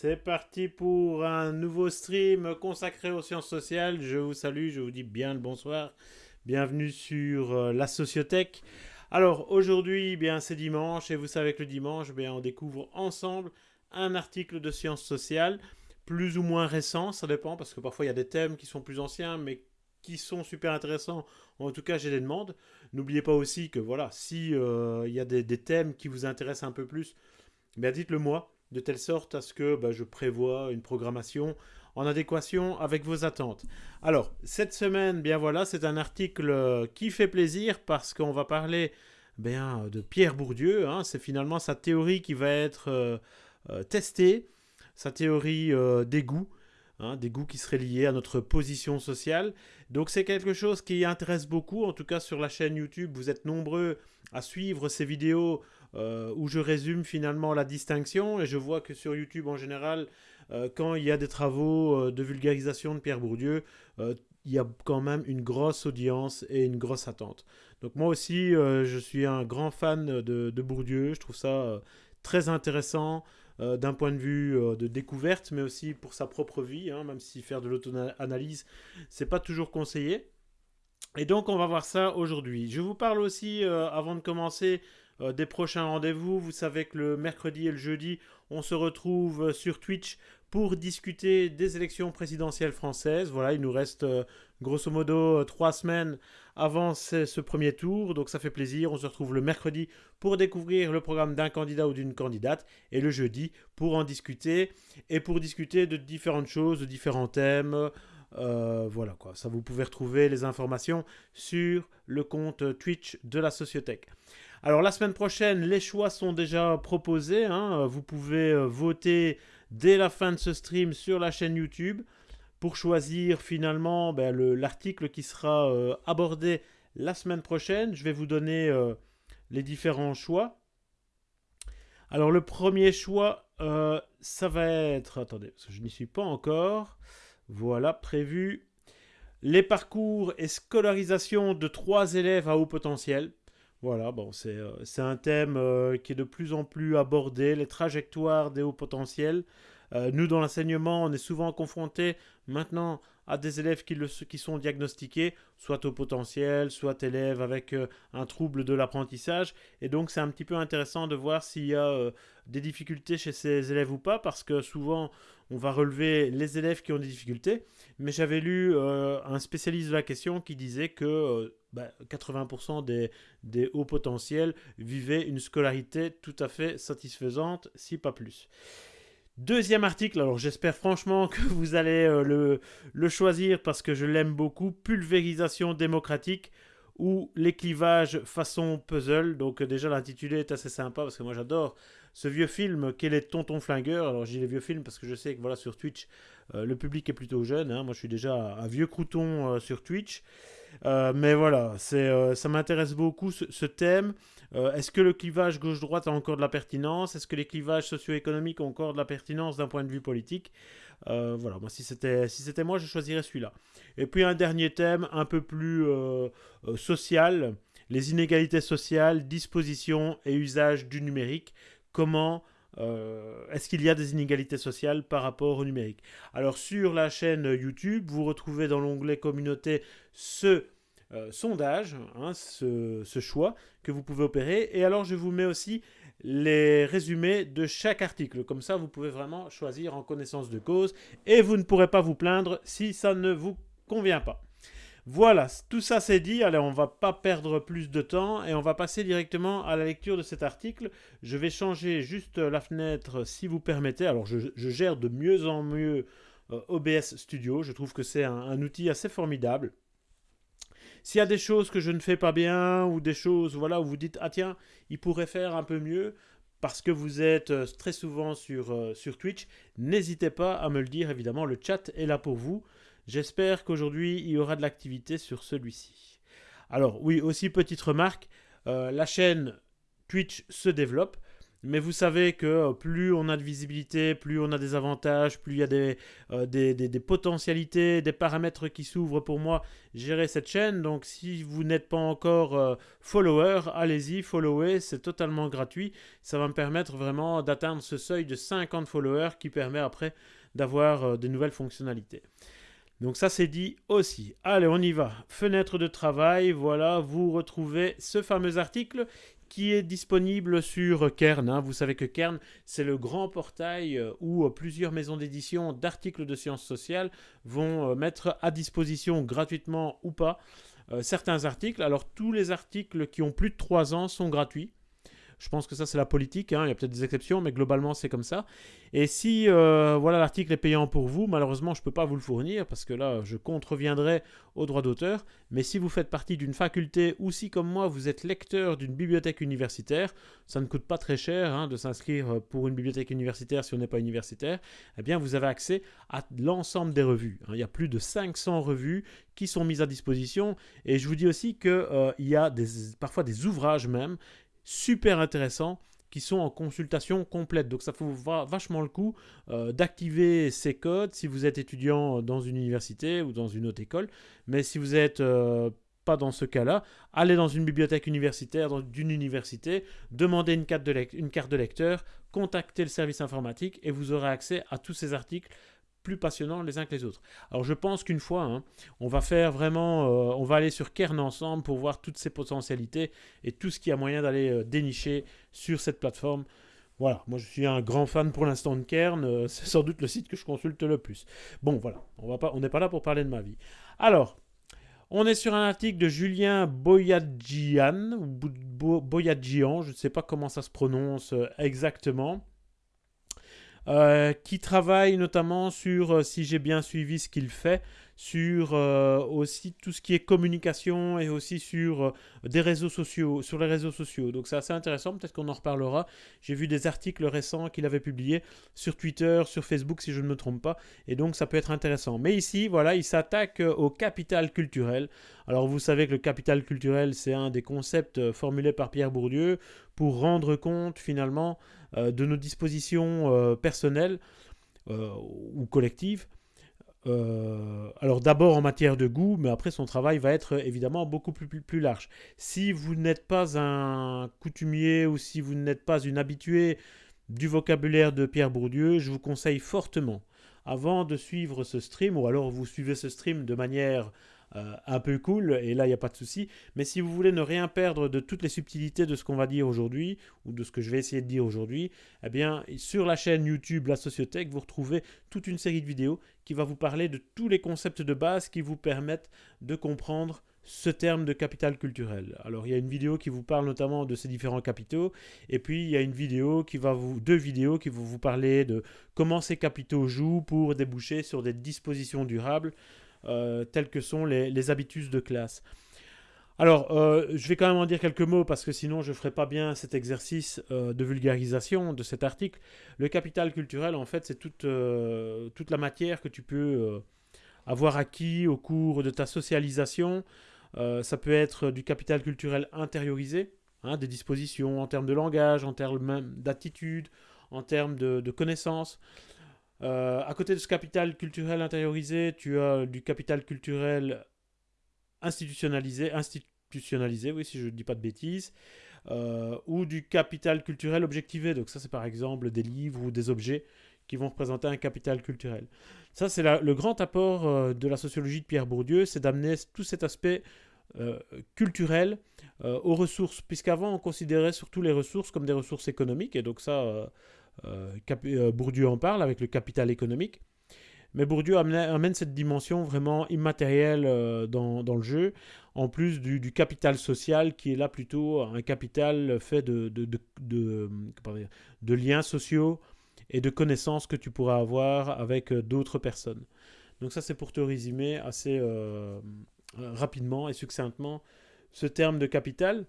C'est parti pour un nouveau stream consacré aux sciences sociales. Je vous salue, je vous dis bien le bonsoir. Bienvenue sur euh, la Sociothèque. Alors aujourd'hui, eh bien c'est dimanche et vous savez que le dimanche, eh on découvre ensemble un article de sciences sociales, plus ou moins récent, ça dépend parce que parfois il y a des thèmes qui sont plus anciens mais qui sont super intéressants. En tout cas, j'ai des demandes. N'oubliez pas aussi que voilà, si euh, il y a des, thèmes qui vous intéressent un peu plus, bien dites-le moi de telle sorte à ce que bah, je prévois une programmation en adéquation avec vos attentes. Alors, cette semaine, bien voilà, c'est un article euh, qui fait plaisir parce qu'on va parler bien, de Pierre Bourdieu. Hein. c'est finalement sa théorie qui va être euh, euh, testée, sa théorie des goûts. Hein, des goûts qui seraient liés à notre position sociale. Donc c'est quelque chose qui intéresse beaucoup, en tout cas sur la chaîne YouTube, vous êtes nombreux à suivre ces vidéos euh, où je résume finalement la distinction. Et je vois que sur YouTube en général, euh, quand il y a des travaux euh, de vulgarisation de Pierre Bourdieu, il y a quand même une grosse audience et une grosse attente. Donc moi aussi, je suis un grand fan de, Bourdieu. Je trouve ça très intéressant. d'un point de vue de découverte, mais aussi pour sa propre vie, hein, même si faire de l'auto-analyse, c'est pas toujours conseillé. Et donc, on va voir ça aujourd'hui. Je vous parle aussi, avant de commencer, euh, des prochains rendez-vous. Vous savez que le mercredi et le jeudi, on se retrouve sur Twitch pour discuter des élections présidentielles françaises. Voilà, il nous reste euh, grosso modo euh, trois semaines avant ce, premier tour, donc ça fait plaisir. On se retrouve le mercredi pour découvrir le programme d'un candidat ou d'une candidate, et le jeudi pour en discuter, et pour discuter de différentes choses, de différents thèmes. voilà quoi, ça vous pouvez retrouver les informations sur le compte Twitch de la Sociothèque. Alors la semaine prochaine, les choix sont déjà proposés. Hein. Vous pouvez euh, voter dès la fin de ce stream sur la chaîne YouTube pour choisir finalement ben, l'article qui sera euh, abordé la semaine prochaine. Je vais vous donner euh, les différents choix. Alors le premier choix, ça va être... Attendez, je n'y suis pas encore. Voilà, prévu. Les parcours et scolarisation de trois élèves à haut potentiel. Voilà, bon, c'est euh, un thème euh, qui est de plus en plus abordé, les trajectoires des hauts potentiels. Euh, nous, dans l'enseignement, on est souvent confrontés maintenant à des élèves qui, sont diagnostiqués, soit au potentiel, soit élèves avec un trouble de l'apprentissage. Et donc, c'est un petit peu intéressant de voir s'il y a des difficultés chez ces élèves ou pas, parce que souvent, on va relever les élèves qui ont des difficultés. Mais j'avais lu un spécialiste de la question qui disait que 80% bah, des, hauts potentiels vivaient une scolarité tout à fait satisfaisante, si pas plus. Deuxième article, alors j'espère franchement que vous allez euh, le, choisir parce que je l'aime beaucoup, Pulvérisation démocratique ou les clivages façon puzzle. Donc déjà l'intitulé est assez sympa parce que moi j'adore ce vieux film Quel est Tonton Flingueur? Alors dis les vieux films parce que je sais que voilà sur Twitch euh, le public est plutôt jeune. Hein. Moi je suis déjà un vieux crouton euh, sur Twitch. Euh, mais voilà, c'est, ça m'intéresse beaucoup ce, thème. Est-ce que le clivage gauche-droite a encore de la pertinence? Est-ce que les clivages socio-économiques ont encore de la pertinence d'un point de vue politique? Voilà, moi si c'était, moi, je choisirais celui-là. Et puis un dernier thème un peu plus social, les inégalités sociales, disposition et usage du numérique. Comment euh, est-ce qu'il y a des inégalités sociales par rapport au numérique? Alors sur la chaîne YouTube, vous retrouvez dans l'onglet communauté ce euh, sondage, hein, ce, choix que vous pouvez opérer. Et alors je vous mets aussi les résumés de chaque article. Comme ça, vous pouvez vraiment choisir en connaissance de cause et vous ne pourrez pas vous plaindre si ça ne vous convient pas. Voilà, tout ça c'est dit. Allez, on va pas perdre plus de temps et on va passer directement à la lecture de cet article. Je vais changer juste la fenêtre si vous permettez. Alors, je, gère de mieux en mieux euh, OBS Studio. Je trouve que c'est un, outil assez formidable. S'il y a des choses que je ne fais pas bien ou des choses voilà, où vous dites « Ah tiens, il pourrait faire un peu mieux », parce que vous êtes euh, très souvent sur, euh, sur Twitch, n'hésitez pas à me le dire, évidemment, le chat est là pour vous. J'espère qu'aujourd'hui, il y aura de l'activité sur celui-ci. Alors oui, aussi petite remarque, euh, la chaîne Twitch se développe. Mais vous savez que euh, plus on a de visibilité, plus on a des avantages, plus il y a des, euh, des, potentialités, des paramètres qui s'ouvrent pour moi gérer cette chaîne. Donc si vous n'êtes pas encore euh, follower, allez-y, followez, c'est totalement gratuit. Ça va me permettre vraiment d'atteindre ce seuil de 50 followers qui permet après d'avoir de nouvelles fonctionnalités. Donc ça c'est dit aussi. Allez, on y va. Fenêtre de travail, voilà, vous retrouvez ce fameux article qui est disponible sur Kern. Hein. Vous savez que Kern, c'est le grand portail euh, où euh, plusieurs maisons d'édition d'articles de sciences sociales vont euh, mettre à disposition gratuitement ou pas certains articles. Alors tous les articles qui ont plus de 3 ans sont gratuits. Je pense que ça, c'est la politique. Hein. Il y a peut-être des exceptions, mais globalement, c'est comme ça. Et si euh, voilà l'article est payant pour vous, malheureusement, je ne peux pas vous le fournir parce que là, je contreviendrai aux droits d'auteur. Mais si vous faites partie d'une faculté ou si, comme moi, vous êtes lecteur d'une bibliothèque universitaire, ça ne coûte pas très cher hein, de s'inscrire pour une bibliothèque universitaire si on n'est pas universitaire, eh bien, vous avez accès à l'ensemble des revues. Hein. Il y a plus de 500 revues qui sont mises à disposition. Et je vous dis aussi qu'il euh, y a des, parfois des ouvrages même super intéressants qui sont en consultation complète. Donc ça vaut vachement le coup euh, d'activer ces codes si vous êtes étudiant dans une université ou dans une autre école. Mais si vous n'êtes euh, pas dans ce cas-là, allez dans une bibliothèque universitaire d'une université, demandez une carte de lecteur, contactez le service informatique et vous aurez accès à tous ces articles plus passionnants les uns que les autres. Alors je pense qu'une fois, hein, on va faire vraiment, euh, on va aller sur Kern ensemble pour voir toutes ces potentialités et tout ce qu'il y a moyen d'aller euh, dénicher sur cette plateforme. Voilà, moi je suis un grand fan pour l'instant de Kern, euh, c'est sans doute le site que je consulte le plus. Bon voilà, on va pas, on n'est pas là pour parler de ma vie. Alors, on est sur un article de Julien Boyadjian, Boyadjian, je ne sais pas comment ça se prononce exactement. Euh, qui travaille notamment sur, euh, si j'ai bien suivi ce qu'il fait, sur euh, aussi tout ce qui est communication et aussi sur des réseaux sociaux, sur les réseaux sociaux. Donc c'est assez intéressant, peut-être qu'on en reparlera. J'ai vu des articles récents qu'il avait publiés sur Twitter, sur Facebook si je ne me trompe pas, et donc ça peut être intéressant. Mais ici, voilà, il s'attaque au capital culturel. Alors vous savez que le capital culturel, c'est un des concepts formulés par Pierre Bourdieu pour rendre compte finalement de nos dispositions euh, personnelles euh, ou collectives. alors d'abord en matière de goût, mais après son travail va être évidemment beaucoup plus, plus, large. Si vous n'êtes pas un coutumier ou si vous n'êtes pas une habituée du vocabulaire de Pierre Bourdieu, je vous conseille fortement, avant de suivre ce stream, ou alors vous suivez ce stream de manière euh, un peu cool, et là il n'y a pas de souci. Mais si vous voulez ne rien perdre de toutes les subtilités de ce qu'on va dire aujourd'hui, ou de ce que je vais essayer de dire aujourd'hui, eh bien sur la chaîne YouTube La Sociothèque, vous retrouvez toute une série de vidéos qui va vous parler de tous les concepts de base qui vous permettent de comprendre ce terme de capital culturel. Alors il y a une vidéo qui vous parle notamment de ces différents capitaux, et puis il y a une vidéo qui va vous, deux vidéos qui vont vous parler de comment ces capitaux jouent pour déboucher sur des dispositions durables telles que sont les, habitus de classe. Alors, euh, je vais quand même en dire quelques mots parce que sinon je ne ferai pas bien cet exercice euh, de vulgarisation de cet article. Le capital culturel, en fait, c'est toute, toute la matière que tu peux avoir acquis au cours de ta socialisation. ça peut être du capital culturel intériorisé, hein, des dispositions en termes de langage, en termes d'attitude, en termes de connaissances. Euh, à côté de ce capital culturel intériorisé, tu as du capital culturel institutionnalisé, institutionnalisé, oui, si je ne dis pas de bêtises, euh, ou du capital culturel objectivé. Donc ça, c'est par exemple des livres ou des objets qui vont représenter un capital culturel. Ça, c'est le grand apport euh, de la sociologie de Pierre Bourdieu, c'est d'amener tout cet aspect culturel aux ressources, puisqu'avant on considérait surtout les ressources comme des ressources économiques, et donc ça, Bourdieu en parle avec le capital économique. Mais Bourdieu amène, cette dimension vraiment immatérielle euh, dans, le jeu, en plus du, capital social qui est là plutôt un capital fait de, liens sociaux et de connaissances que tu pourras avoir avec d'autres personnes. Donc ça c'est pour te résumer assez rapidement et succinctement ce terme de capital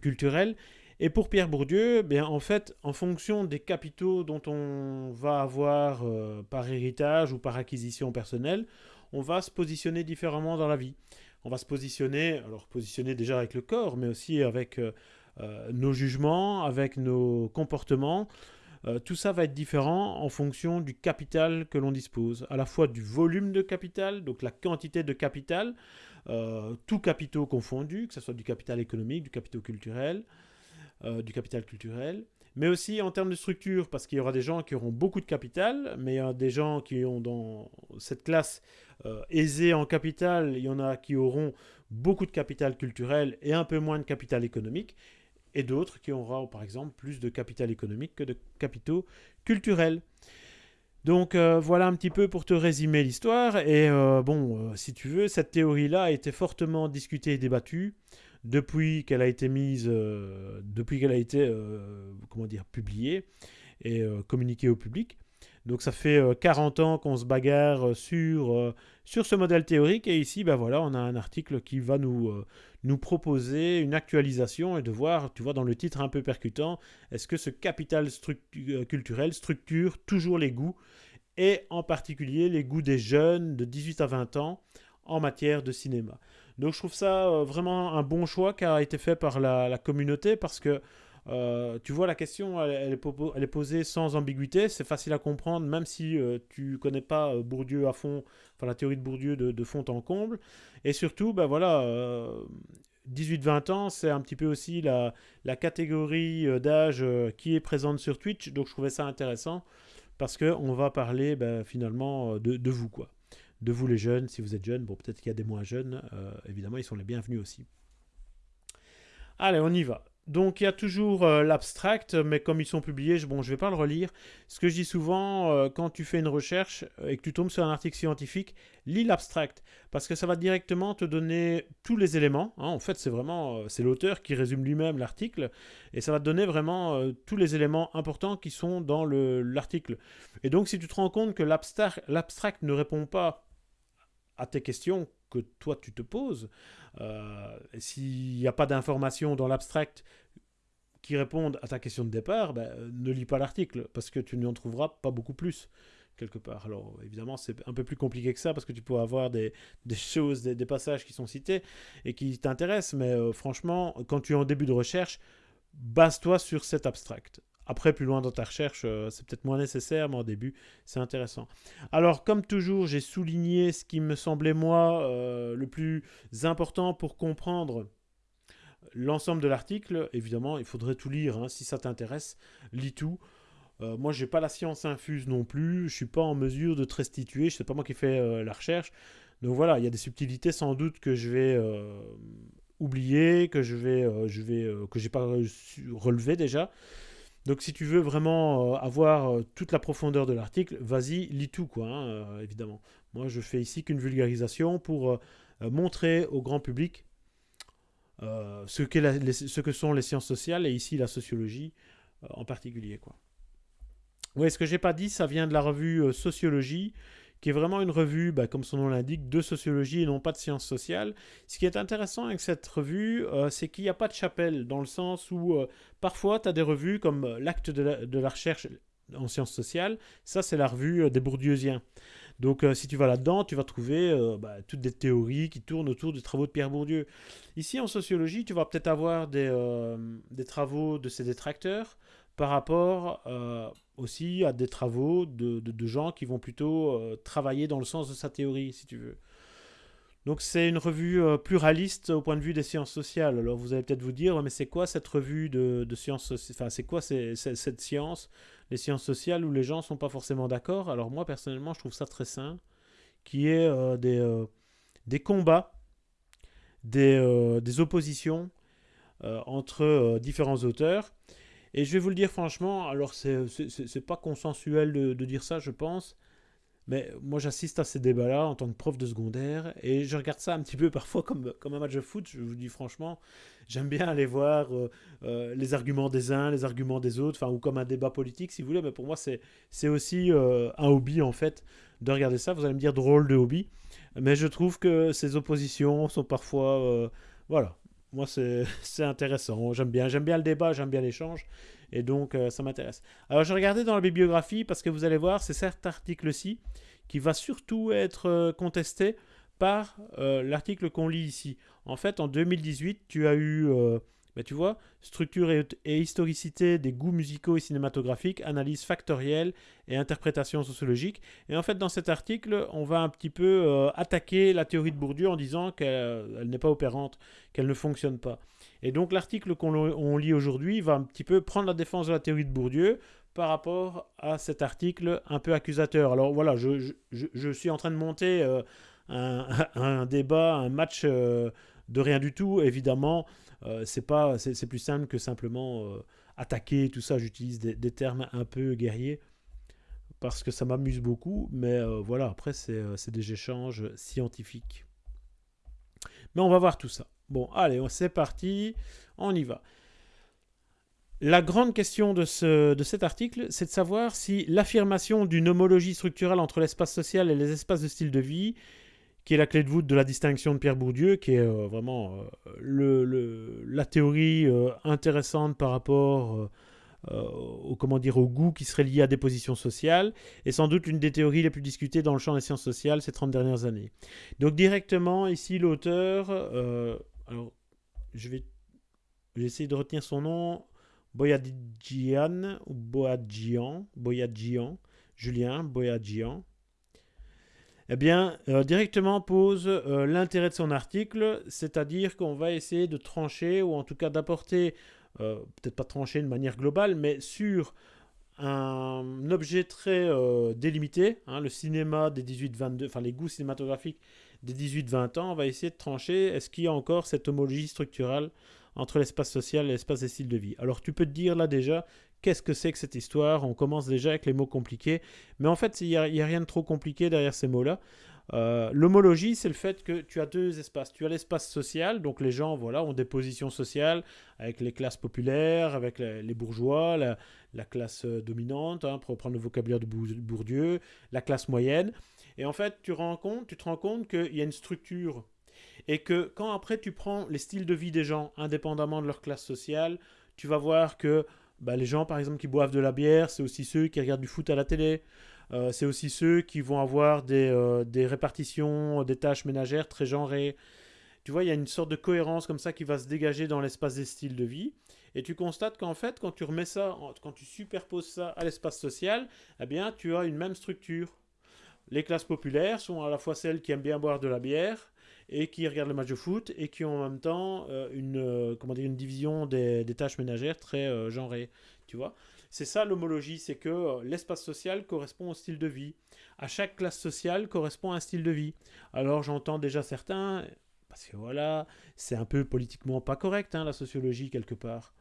culturel. Et pour Pierre Bourdieu, bien, en fait, en fonction des capitaux dont on va avoir euh, par héritage ou par acquisition personnelle, on va se positionner différemment dans la vie. On va se positionner, alors positionner déjà avec le corps, mais aussi avec euh, nos jugements, avec nos comportements. tout ça va être différent en fonction du capital que l'on dispose, à la fois du volume de capital, donc la quantité de capital, tout capitaux confondus, que ce soit du capital économique, du capital culturel, du capital culturel, mais aussi en termes de structure, parce qu'il y aura des gens qui auront beaucoup de capital, mais il y a des gens qui ont dans cette classe euh, aisée en capital, il y en a qui auront beaucoup de capital culturel et un peu moins de capital économique, et d'autres qui auront par exemple plus de capital économique que de capitaux culturels. Donc euh, voilà un petit peu pour te résumer l'histoire. Et euh, bon, si tu veux, cette théorie-là a été fortement discutée et débattue depuis qu'elle a été mise, euh, depuis qu'elle a été, euh, comment dire, publiée et euh, communiquée au public. Donc ça fait 40 ans qu'on se bagarre sur, sur ce modèle théorique et ici ben voilà, on a un article qui va nous, nous proposer une actualisation et de voir, tu vois dans le titre un peu percutant, est-ce que ce capital culturel structure toujours les goûts et en particulier les goûts des jeunes de 18 à 20 ans en matière de cinéma. Donc je trouve ça euh, vraiment un bon choix qui a été fait par la, communauté parce que euh, tu vois, la question, elle, est, posée sans ambiguïté, c'est facile à comprendre, même si euh, tu connais pas Bourdieu à fond, enfin la théorie de Bourdieu de, fond en comble. Et surtout, ben voilà, 18-20 ans, c'est un petit peu aussi la, catégorie d'âge qui est présente sur Twitch, donc je trouvais ça intéressant parce qu'on va parler ben, finalement de, de vous, quoi de vous les jeunes, si vous êtes jeunes. Bon, peut-être qu'il y a des moins jeunes, euh, évidemment, ils sont les bienvenus aussi. Allez, on y va. Donc il y a toujours euh, l'abstract, mais comme ils sont publiés, je, bon, je ne vais pas le relire. Ce que je dis souvent, euh, quand tu fais une recherche et que tu tombes sur un article scientifique, lis l'abstract, parce que ça va directement te donner tous les éléments. Hein. En fait, c'est vraiment, c'est l'auteur qui résume lui-même l'article, et ça va te donner vraiment tous les éléments importants qui sont dans l'article. Et donc si tu te rends compte que l'abstract ne répond pas à tes questions que toi tu te poses. Euh, s'il n'y a pas d'informations dans l'abstract qui répondent à ta question de départ, ben, ne lis pas l'article parce que tu n'en trouveras pas beaucoup plus quelque part. Alors évidemment c'est un peu plus compliqué que ça parce que tu peux avoir des, choses, des, passages qui sont cités et qui t'intéressent, mais euh, franchement quand tu es en début de recherche, base-toi sur cet abstract. Après, plus loin dans ta recherche, euh, c'est peut-être moins nécessaire, mais au début, c'est intéressant. Alors, comme toujours, j'ai souligné ce qui me semblait, moi, euh, le plus important pour comprendre l'ensemble de l'article. Évidemment, il faudrait tout lire. Hein. Si ça t'intéresse, lis tout. Euh, moi, je n'ai pas la science infuse non plus. Je suis pas en mesure de te restituer. Ce n'est pas moi qui fais la recherche. Donc voilà, il y a des subtilités sans doute que je vais oublier, que je vais, je vais, que j'ai pas relevé déjà. Donc si tu veux vraiment euh, avoir euh, toute la profondeur de l'article, vas-y, lis tout, quoi, hein, euh, évidemment. Moi, je fais ici qu'une vulgarisation pour montrer au grand public ce, ce, que sont les sciences sociales et ici la sociologie en particulier. Quoi. Oui, ce que j'ai pas dit, ça vient de la revue Sociologie qui est vraiment une revue, bah, comme son nom l'indique, de sociologie et non pas de sciences sociales. Ce qui est intéressant avec cette revue, euh, c'est qu'il n'y a pas de chapelle, dans le sens où euh, parfois tu as des revues comme euh, l'acte de, la, recherche en sciences sociales, ça c'est la revue des Bourdieusiens. Donc si tu vas là-dedans, tu vas trouver bah, toutes des théories qui tournent autour des travaux de Pierre Bourdieu. Ici en sociologie, tu vas peut-être avoir des, des, travaux de ses détracteurs par rapport aussi à des travaux de, gens qui vont plutôt euh, travailler dans le sens de sa théorie, si tu veux. Donc c'est une revue euh, pluraliste au point de vue des sciences sociales. Alors vous allez peut-être vous dire, mais c'est quoi cette revue de, sciences Enfin, c'est quoi cette science, les sciences sociales où les gens sont pas forcément d'accord? Alors moi, personnellement, je trouve ça très sain, qui est euh, des, combats, des oppositions entre différents auteurs. Et je vais vous le dire franchement, alors c'est pas consensuel de, dire ça, je pense, mais moi j'assiste à ces débats-là en tant que prof de secondaire, et je regarde ça un petit peu parfois comme, comme un match de foot, je vous dis franchement, j'aime bien aller voir euh, euh, les arguments des uns, les arguments des autres, ou comme un débat politique si vous voulez, mais pour moi c'est aussi euh, un hobby en fait de regarder ça, vous allez me dire drôle de hobby, mais je trouve que ces oppositions sont parfois... voilà, moi, c'est intéressant. J'aime bien, j'aime bien le débat, j'aime bien l'échange. Et donc, euh, ça m'intéresse. Alors, je regardais dans la bibliographie parce que vous allez voir, c'est cet article-ci qui va surtout être euh, contesté par euh, l'article qu'on lit ici. En fait, en 2018, tu as eu ben, tu vois, structure et, historicité des goûts musicaux et cinématographiques, analyse factorielle et interprétation sociologique. Et en fait, dans cet article, on va un petit peu euh, attaquer la théorie de Bourdieu en disant qu'elle n'est pas opérante, qu'elle ne fonctionne pas. Et donc l'article qu'on lit aujourd'hui va un petit peu prendre la défense de la théorie de Bourdieu par rapport à cet article un peu accusateur. Alors voilà, je, suis en train de monter euh, un, débat, un match euh, de rien du tout, évidemment. Euh, c'est pas, c'est plus simple que simplement euh, attaquer tout ça. J'utilise des, termes un peu guerriers parce que ça m'amuse beaucoup. Mais euh, voilà, après c'est des échanges scientifiques. Mais on va voir tout ça. Bon, allez, c'est parti, on y va. La grande question de, ce, de cet article, c'est de savoir si l'affirmation d'une homologie structurelle entre l'espace social et les espaces de style de vie qui est la clé de voûte de la distinction de Pierre Bourdieu, qui est euh, vraiment euh, la théorie euh, intéressante par rapport au, comment dire, au goût qui serait lié à des positions sociales, et sans doute l'une des théories les plus discutées dans le champ des sciences sociales ces 30 dernières années. Donc directement, ici, l'auteur, alors je vais, essayer de retenir son nom, Boyadjian, ou Boyadjian, Boyadjian, Julien Boyadjian, eh bien, euh, directement pose euh, l'intérêt de son article, c'est-à-dire qu'on va essayer de trancher, ou en tout cas d'apporter, euh, peut-être pas trancher de manière globale, mais sur un objet très délimité, hein, le cinéma des 18-22, enfin les goûts cinématographiques des 18-20 ans, on va essayer de trancher, est-ce qu'il y a encore cette homologie structurelle entre l'espace social et l'espace des styles de vie? Alors tu peux te dire là déjà qu'est-ce que c'est que cette histoire? On commence déjà avec les mots compliqués, mais en fait, il n'y a, rien de trop compliqué derrière ces mots-là. Euh, l'homologie, c'est le fait que tu as deux espaces. Tu as l'espace social, donc les gens voilà, ont des positions sociales avec les classes populaires, avec les, bourgeois, la, classe euh, dominante, hein, pour reprendre le vocabulaire de Bourdieu, la classe moyenne. Et en fait, tu, rends compte, tu te rends compte qu'il y a une structure. Et que quand après tu prends les styles de vie des gens, indépendamment de leur classe sociale, tu vas voir que bah, les gens, par exemple, qui boivent de la bière, c'est aussi ceux qui regardent du foot à la télé. Euh, c'est aussi ceux qui vont avoir des, euh, des, répartitions des tâches ménagères très genrées. Tu vois, il y a une sorte de cohérence comme ça qui va se dégager dans l'espace des styles de vie. Et tu constates qu'en fait, quand tu remets ça, quand tu superposes ça à l'espace social, eh bien, tu as une même structure. Les classes populaires sont à la fois celles qui aiment bien boire de la bière, et qui regardent le match de foot et qui ont en même temps euh, une, euh, comment dire, une division des, tâches ménagères très euh, genrée. Tu vois C'est ça l'homologie, c'est que l'espace social correspond au style de vie. À chaque classe sociale correspond un style de vie. Alors j'entends déjà certains, parce que voilà, c'est un peu politiquement pas correct, hein, la sociologie, quelque part.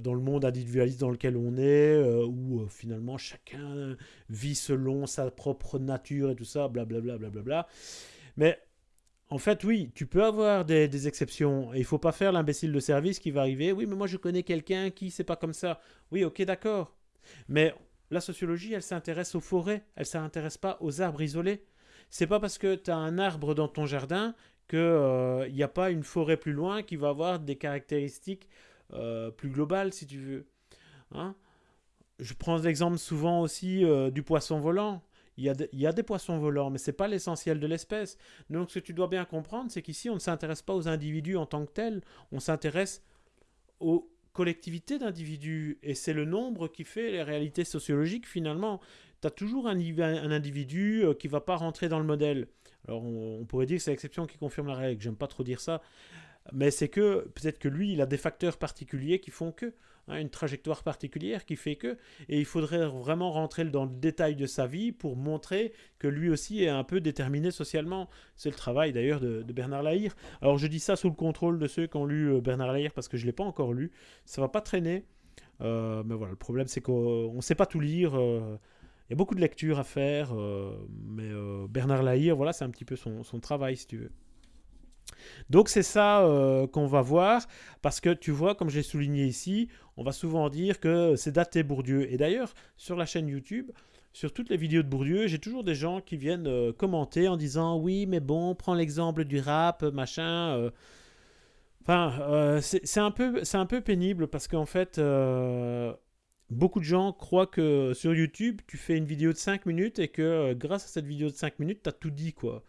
dans le monde individualiste dans lequel on est, où finalement chacun vit selon sa propre nature et tout ça, blablabla. Bla, bla, bla, Mais en fait, oui, tu peux avoir des, exceptions. Il faut pas faire l'imbécile de service qui va arriver. Oui, mais moi je connais quelqu'un qui c'est pas comme ça. Oui, ok, d'accord. Mais la sociologie, elle s'intéresse aux forêts. Elle s'intéresse pas aux arbres isolés. C'est pas parce que tu as un arbre dans ton jardin qu'il n'y euh, a pas une forêt plus loin qui va avoir des caractéristiques euh, plus globales, si tu veux. Hein Je prends l'exemple souvent aussi euh, du poisson volant. Il y, a des poissons volants, mais ce n'est pas l'essentiel de l'espèce. Donc ce que tu dois bien comprendre, c'est qu'ici, on ne s'intéresse pas aux individus en tant que tels, on s'intéresse aux collectivités d'individus. Et c'est le nombre qui fait les réalités sociologiques finalement. Tu as toujours un, individu euh, qui ne va pas rentrer dans le modèle. Alors on, pourrait dire que c'est l'exception qui confirme la règle, j'aime pas trop dire ça. Mais c'est que peut-être que lui, il a des facteurs particuliers qui font que. Hein, une trajectoire particulière qui fait que, et il faudrait vraiment rentrer dans le détail de sa vie pour montrer que lui aussi est un peu déterminé socialement. C'est le travail d'ailleurs de, Bernard Lahire. Alors je dis ça sous le contrôle de ceux qui ont lu euh, Bernard Lahire parce que je ne l'ai pas encore lu. Ça va pas traîner. Euh, mais voilà, le problème c'est qu'on ne sait pas tout lire. Euh, il y a beaucoup de lectures à faire, mais Bernard Lahire, voilà, c'est un petit peu son, son travail si tu veux. Donc c'est ça euh, qu'on va voir, parce que tu vois, comme j'ai souligné ici, on va souvent dire que c'est daté Bourdieu. Et d'ailleurs, sur la chaîne YouTube, sur toutes les vidéos de Bourdieu, j'ai toujours des gens qui viennent euh, commenter en disant « Oui, mais bon, prends l'exemple du rap, machin... Euh. Enfin, c'est un, peu, un peu pénible parce qu'en fait, beaucoup de gens croient que sur YouTube, tu fais une vidéo de 5 minutes et que grâce à cette vidéo de 5 minutes, tu as tout dit, quoi.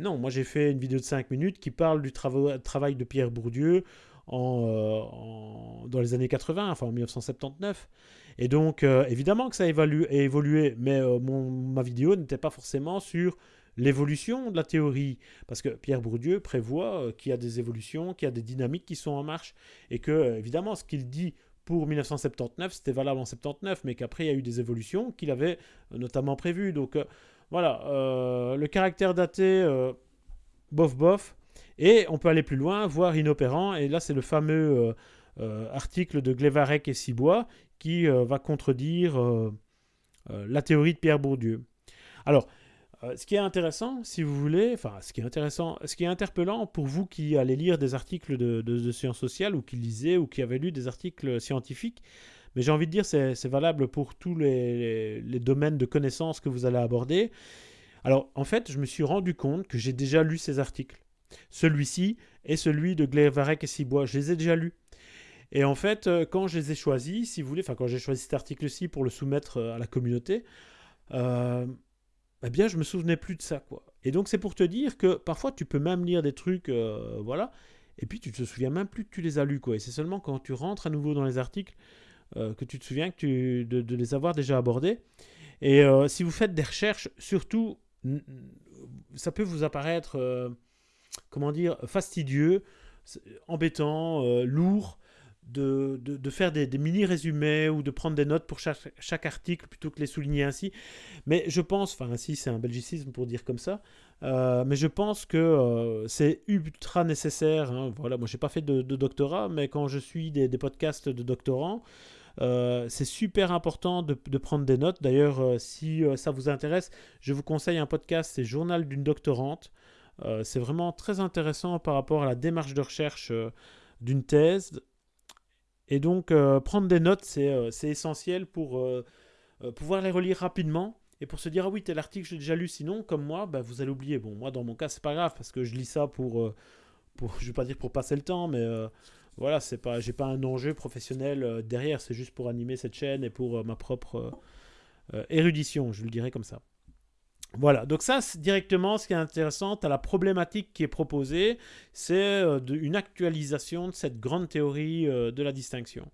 Non, moi j'ai fait une vidéo de 5 minutes qui parle du travail de Pierre Bourdieu en, dans les années 80, enfin en 1979. Et donc, évidemment que ça a évolué, mais mon, ma vidéo n'était pas forcément sur l'évolution de la théorie. Parce que Pierre Bourdieu prévoit qu'il y a des évolutions, qu'il y a des dynamiques qui sont en marche, et que, évidemment, ce qu'il dit pour 1979, c'était valable en 79, mais qu'après il y a eu des évolutions qu'il avait euh, notamment prévues. Donc euh, voilà, euh, le caractère daté, bof bof, et on peut aller plus loin, voire inopérant, et là c'est le fameux article de Glevarec et Cibois qui va contredire la théorie de Pierre Bourdieu. Alors, euh, ce qui est intéressant, si vous voulez, enfin, ce qui est intéressant, ce qui est interpellant pour vous qui allez lire des articles de, sciences sociales ou qui lisez ou qui avez lu des articles scientifiques, mais j'ai envie de dire c'est valable pour tous les, domaines de connaissances que vous allez aborder. Alors, en fait, je me suis rendu compte que j'ai déjà lu ces articles. Celui-ci et celui de Glevarec et Cibois, je les ai déjà lus. Et en fait, euh, quand je les ai choisis, si vous voulez, enfin quand j'ai choisi cet article-ci pour le soumettre euh, à la communauté, eh bien, je me souvenais plus de ça, quoi. Et donc, c'est pour te dire que parfois, tu peux même lire des trucs, euh, voilà, et puis tu te souviens même plus que tu les as lus, quoi. Et c'est seulement quand tu rentres à nouveau dans les articles euh, que tu te souviens que tu, de, les avoir déjà abordés. Et euh, si vous faites des recherches, surtout, ça peut vous apparaître, comment dire, fastidieux, embêtant, lourd de, de, faire des, mini-résumés ou de prendre des notes pour chaque, chaque, article plutôt que les souligner ainsi. Mais je pense, enfin ainsi c'est un belgicisme pour dire comme ça, euh, mais je pense que euh, c'est ultra nécessaire. Hein. Voilà, moi j'ai pas fait de, doctorat, mais quand je suis des podcasts de doctorants, euh, c'est super important de, prendre des notes. D'ailleurs, si ça vous intéresse, je vous conseille un podcast, c'est Journal d'une doctorante. c'est vraiment très intéressant par rapport à la démarche de recherche d'une thèse et donc, euh, prendre des notes, c'est euh, essentiel pour euh, pouvoir les relire rapidement et pour se dire ah oui tel article j'ai déjà lu sinon comme moi bah, vous allez oublier bon moi dans mon cas c'est pas grave parce que je lis ça pour pour je vais pas dire pour passer le temps mais voilà c'est pas j'ai pas un enjeu professionnel derrière c'est juste pour animer cette chaîne et pour ma propre érudition je le dirais comme ça voilà, donc ça, directement, ce qui est intéressant, à la problématique qui est proposée, c'est euh, une actualisation de cette grande théorie euh, de la distinction.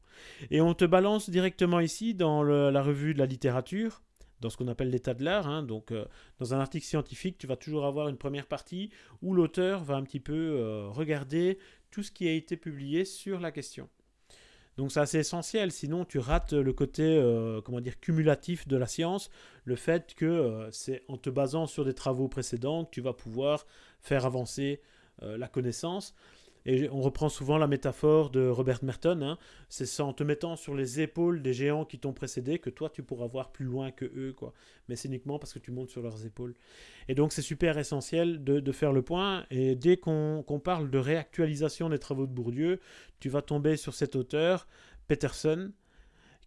Et on te balance directement ici dans la revue de la littérature, dans ce qu'on appelle l'état de l'art. Hein. donc, euh, dans un article scientifique, tu vas toujours avoir une première partie où l'auteur va un petit peu regarder tout ce qui a été publié sur la question. Donc c'est assez essentiel, sinon tu rates le côté euh, comment dire cumulatif de la science, le fait que euh, c'est en te basant sur des travaux précédents que tu vas pouvoir faire avancer euh, la connaissance. Et on reprend souvent la métaphore de Robert Merton, hein. c'est en te mettant sur les épaules des géants qui t'ont précédé que toi tu pourras voir plus loin que eux, quoi. Mais c'est uniquement parce que tu montes sur leurs épaules. Et donc c'est super essentiel de, faire le point. Et dès qu'on parle de réactualisation des travaux de Bourdieu, tu vas tomber sur cet auteur, Peterson,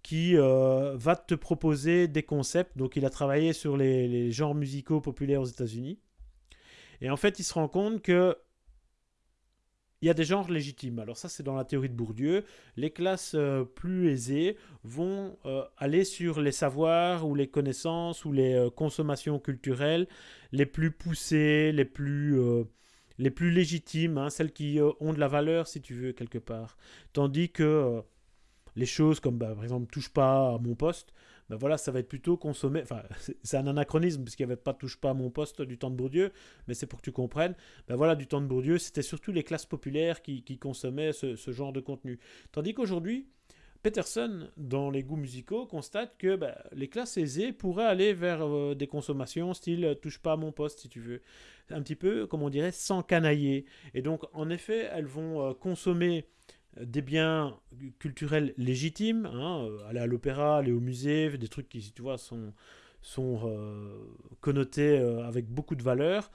qui euh, va te proposer des concepts. Donc il a travaillé sur les, les genres musicaux populaires aux États-Unis. Et en fait, il se rend compte que il y a des genres légitimes. Alors ça, c'est dans la théorie de Bourdieu. Les classes euh, plus aisées vont euh, aller sur les savoirs ou les connaissances ou les euh, consommations culturelles les plus poussées, les plus, les plus légitimes, hein, celles qui ont de la valeur, si tu veux, quelque part. Tandis que les choses comme, bah, par exemple, touche pas à mon poste, ben voilà, ça va être plutôt consommé. Enfin, c'est un anachronisme, parce qu'il n'y avait pas touche pas à mon poste du temps de Bourdieu, mais c'est pour que tu comprennes. Ben voilà, du temps de Bourdieu, c'était surtout les classes populaires qui, consommaient ce, genre de contenu. Tandis qu'aujourd'hui, Peterson, dans les goûts musicaux, constate que ben, les classes aisées pourraient aller vers euh, des consommations style euh, touche pas à mon poste si tu veux. Un petit peu, comme on dirait, sans canailler. Et donc, en effet, elles vont euh, consommer des biens culturels légitimes, hein, euh, aller à l'opéra, aller au musée, des trucs qui, tu vois, sont, sont euh, connotés euh, avec beaucoup de valeur,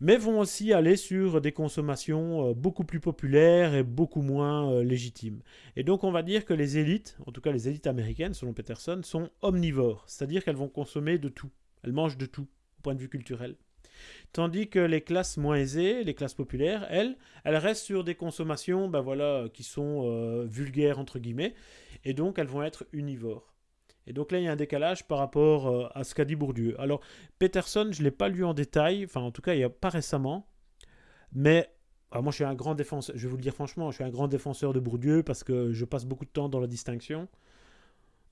mais vont aussi aller sur des consommations beaucoup plus populaires et beaucoup moins légitimes. Et donc on va dire que les élites, en tout cas les élites américaines selon Peterson, sont omnivores, c'est-à-dire qu'elles vont consommer de tout, elles mangent de tout au point de vue culturel. Tandis que les classes moins aisées, les classes populaires, elles, elles restent sur des consommations ben voilà, qui sont euh, vulgaires, entre guillemets, et donc elles vont être univores. Et donc là, il y a un décalage par rapport euh, à ce qu'a dit Bourdieu. Alors, Peterson, je ne l'ai pas lu en détail, enfin en tout cas, il n'y a pas récemment, mais ah, moi, je suis un grand défenseur, je vais vous le dire franchement, je suis un grand défenseur de Bourdieu parce que je passe beaucoup de temps dans la distinction.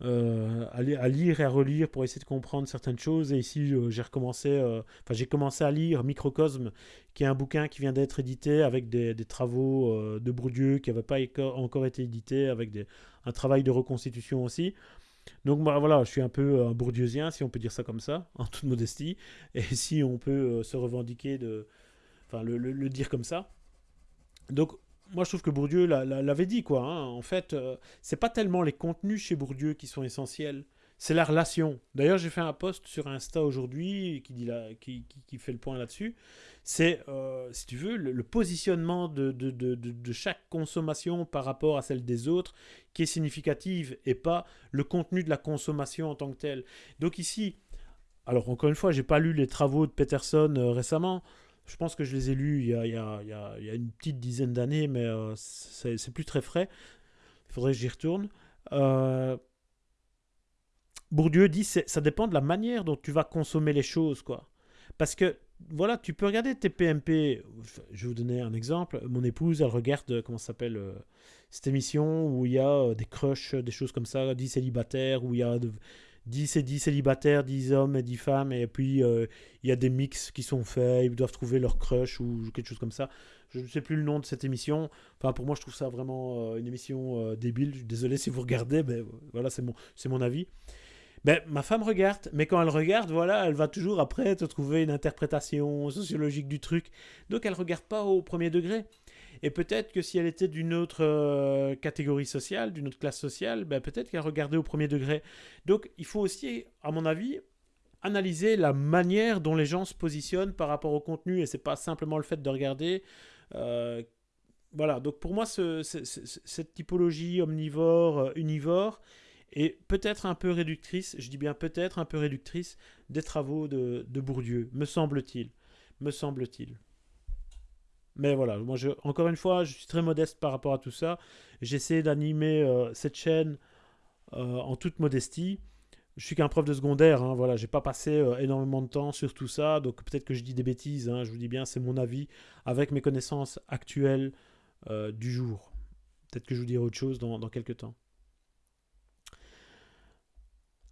Euh, à, lire et à relire pour essayer de comprendre certaines choses. Et ici, euh, j'ai recommencé, euh, enfin, j'ai commencé à lire Microcosme, qui est un bouquin qui vient d'être édité avec des, travaux de Bourdieu qui n'avaient pas encore été édités, avec des, un travail de reconstitution aussi. Donc bah, voilà, je suis un peu un bourdieusien, si on peut dire ça comme ça, en toute modestie, et si on peut se revendiquer de, enfin le, le, dire comme ça. Donc moi je trouve que Bourdieu l'avait dit quoi. Hein. En fait, euh, c'est pas tellement les contenus chez Bourdieu qui sont essentiels, c'est la relation. D'ailleurs, j'ai fait un post sur Insta aujourd'hui qui, dit qui, fait le point là-dessus. C'est, euh, si tu veux, le, positionnement de, chaque consommation par rapport à celle des autres qui est significative et pas le contenu de la consommation en tant que tel. Donc ici, alors encore une fois, j'ai pas lu les travaux de Peterson euh, récemment. Je pense que je les ai lus il y a, une petite dizaine d'années, mais euh, c'est plus très frais. Il faudrait que j'y retourne. Euh, Bourdieu dit ça dépend de la manière dont tu vas consommer les choses, quoi. Parce que, voilà, tu peux regarder tes PMP. Je vais vous donner un exemple. Mon épouse, elle regarde, comment ça s'appelle, euh, cette émission où il y a des crushs, des choses comme ça, 10 célibataires, où il y a 10 et 10 célibataires, 10 hommes et 10 femmes, et puis euh, il y a des mix qui sont faits, ils doivent trouver leur crush ou quelque chose comme ça. Je ne sais plus le nom de cette émission. Enfin, pour moi, je trouve ça vraiment euh, une émission euh, débile. Désolé si vous regardez, mais voilà, c'est mon, c'est mon avis. Ben, ma femme regarde, mais quand elle regarde, voilà, elle va toujours après te trouver une interprétation sociologique du truc. Donc elle regarde pas au premier degré. Et peut-être que si elle était d'une autre euh, catégorie sociale, d'une autre classe sociale, ben peut-être qu'elle regardait au premier degré. Donc il faut aussi, à mon avis, analyser la manière dont les gens se positionnent par rapport au contenu. Et c'est pas simplement le fait de regarder. Euh, voilà, donc pour moi, cette typologie omnivore, euh, univore, est peut-être un peu réductrice, je dis bien peut-être un peu réductrice, des travaux de, de Bourdieu, me semble-t-il. Me semble-t-il. Mais voilà, moi, je, encore une fois, je suis très modeste par rapport à tout ça. J'essaie d'animer euh, cette chaîne euh, en toute modestie. Je suis qu'un prof de secondaire, hein, voilà, j'ai pas passé euh, énormément de temps sur tout ça, donc peut-être que je dis des bêtises, hein, je vous dis bien, c'est mon avis avec mes connaissances actuelles du jour. Peut-être que je vous dirai autre chose dans, dans quelques temps.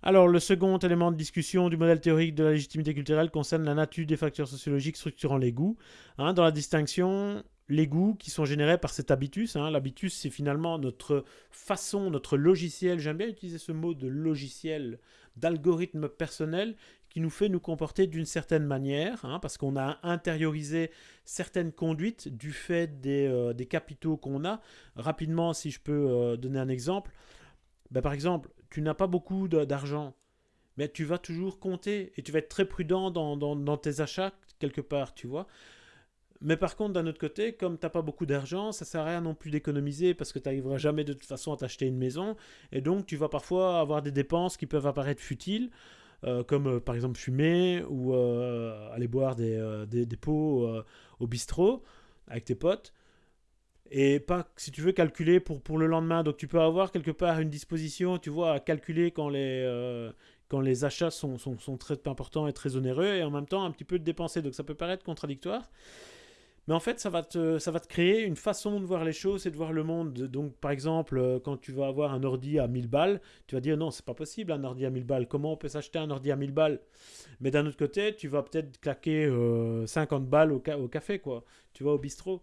Alors, le second élément de discussion du modèle théorique de la légitimité culturelle concerne la nature des facteurs sociologiques structurant les goûts. Hein, dans la distinction, les goûts qui sont générés par cet habitus. Hein, L'habitus, c'est finalement notre façon, notre logiciel, j'aime bien utiliser ce mot de logiciel, d'algorithme personnel, qui nous fait nous comporter d'une certaine manière, hein, parce qu'on a intériorisé certaines conduites du fait des, euh, capitaux qu'on a. Rapidement, si je peux euh, donner un exemple, ben, par exemple, tu n'as pas beaucoup d'argent, mais tu vas toujours compter et tu vas être très prudent dans, tes achats quelque part, tu vois. Mais par contre, d'un autre côté, comme tu n'as pas beaucoup d'argent, ça sert à rien non plus d'économiser parce que tu n'arriveras jamais de toute façon à t'acheter une maison. Et donc, tu vas parfois avoir des dépenses qui peuvent apparaître futiles, euh, comme euh, par exemple fumer ou euh, aller boire des, des pots au bistrot avec tes potes et pas si tu veux calculer pour, pour le lendemain. Donc tu peux avoir quelque part une disposition, tu vois, à calculer quand les, euh, quand les achats sont, sont, sont, très importants et très onéreux et en même temps un petit peu de dépenser. Donc ça peut paraître contradictoire. Mais en fait, ça va, te, ça va te créer une façon de voir les choses et de voir le monde. Donc, par exemple, euh, quand tu vas avoir un ordi à 1000 balles, tu vas dire non, c'est pas possible un ordi à 1000 balles. Comment on peut s'acheter un ordi à 1000 balles? Mais d'un autre côté, tu vas peut-être claquer 50 euh, balles au, au, café, quoi. Tu vas au bistrot.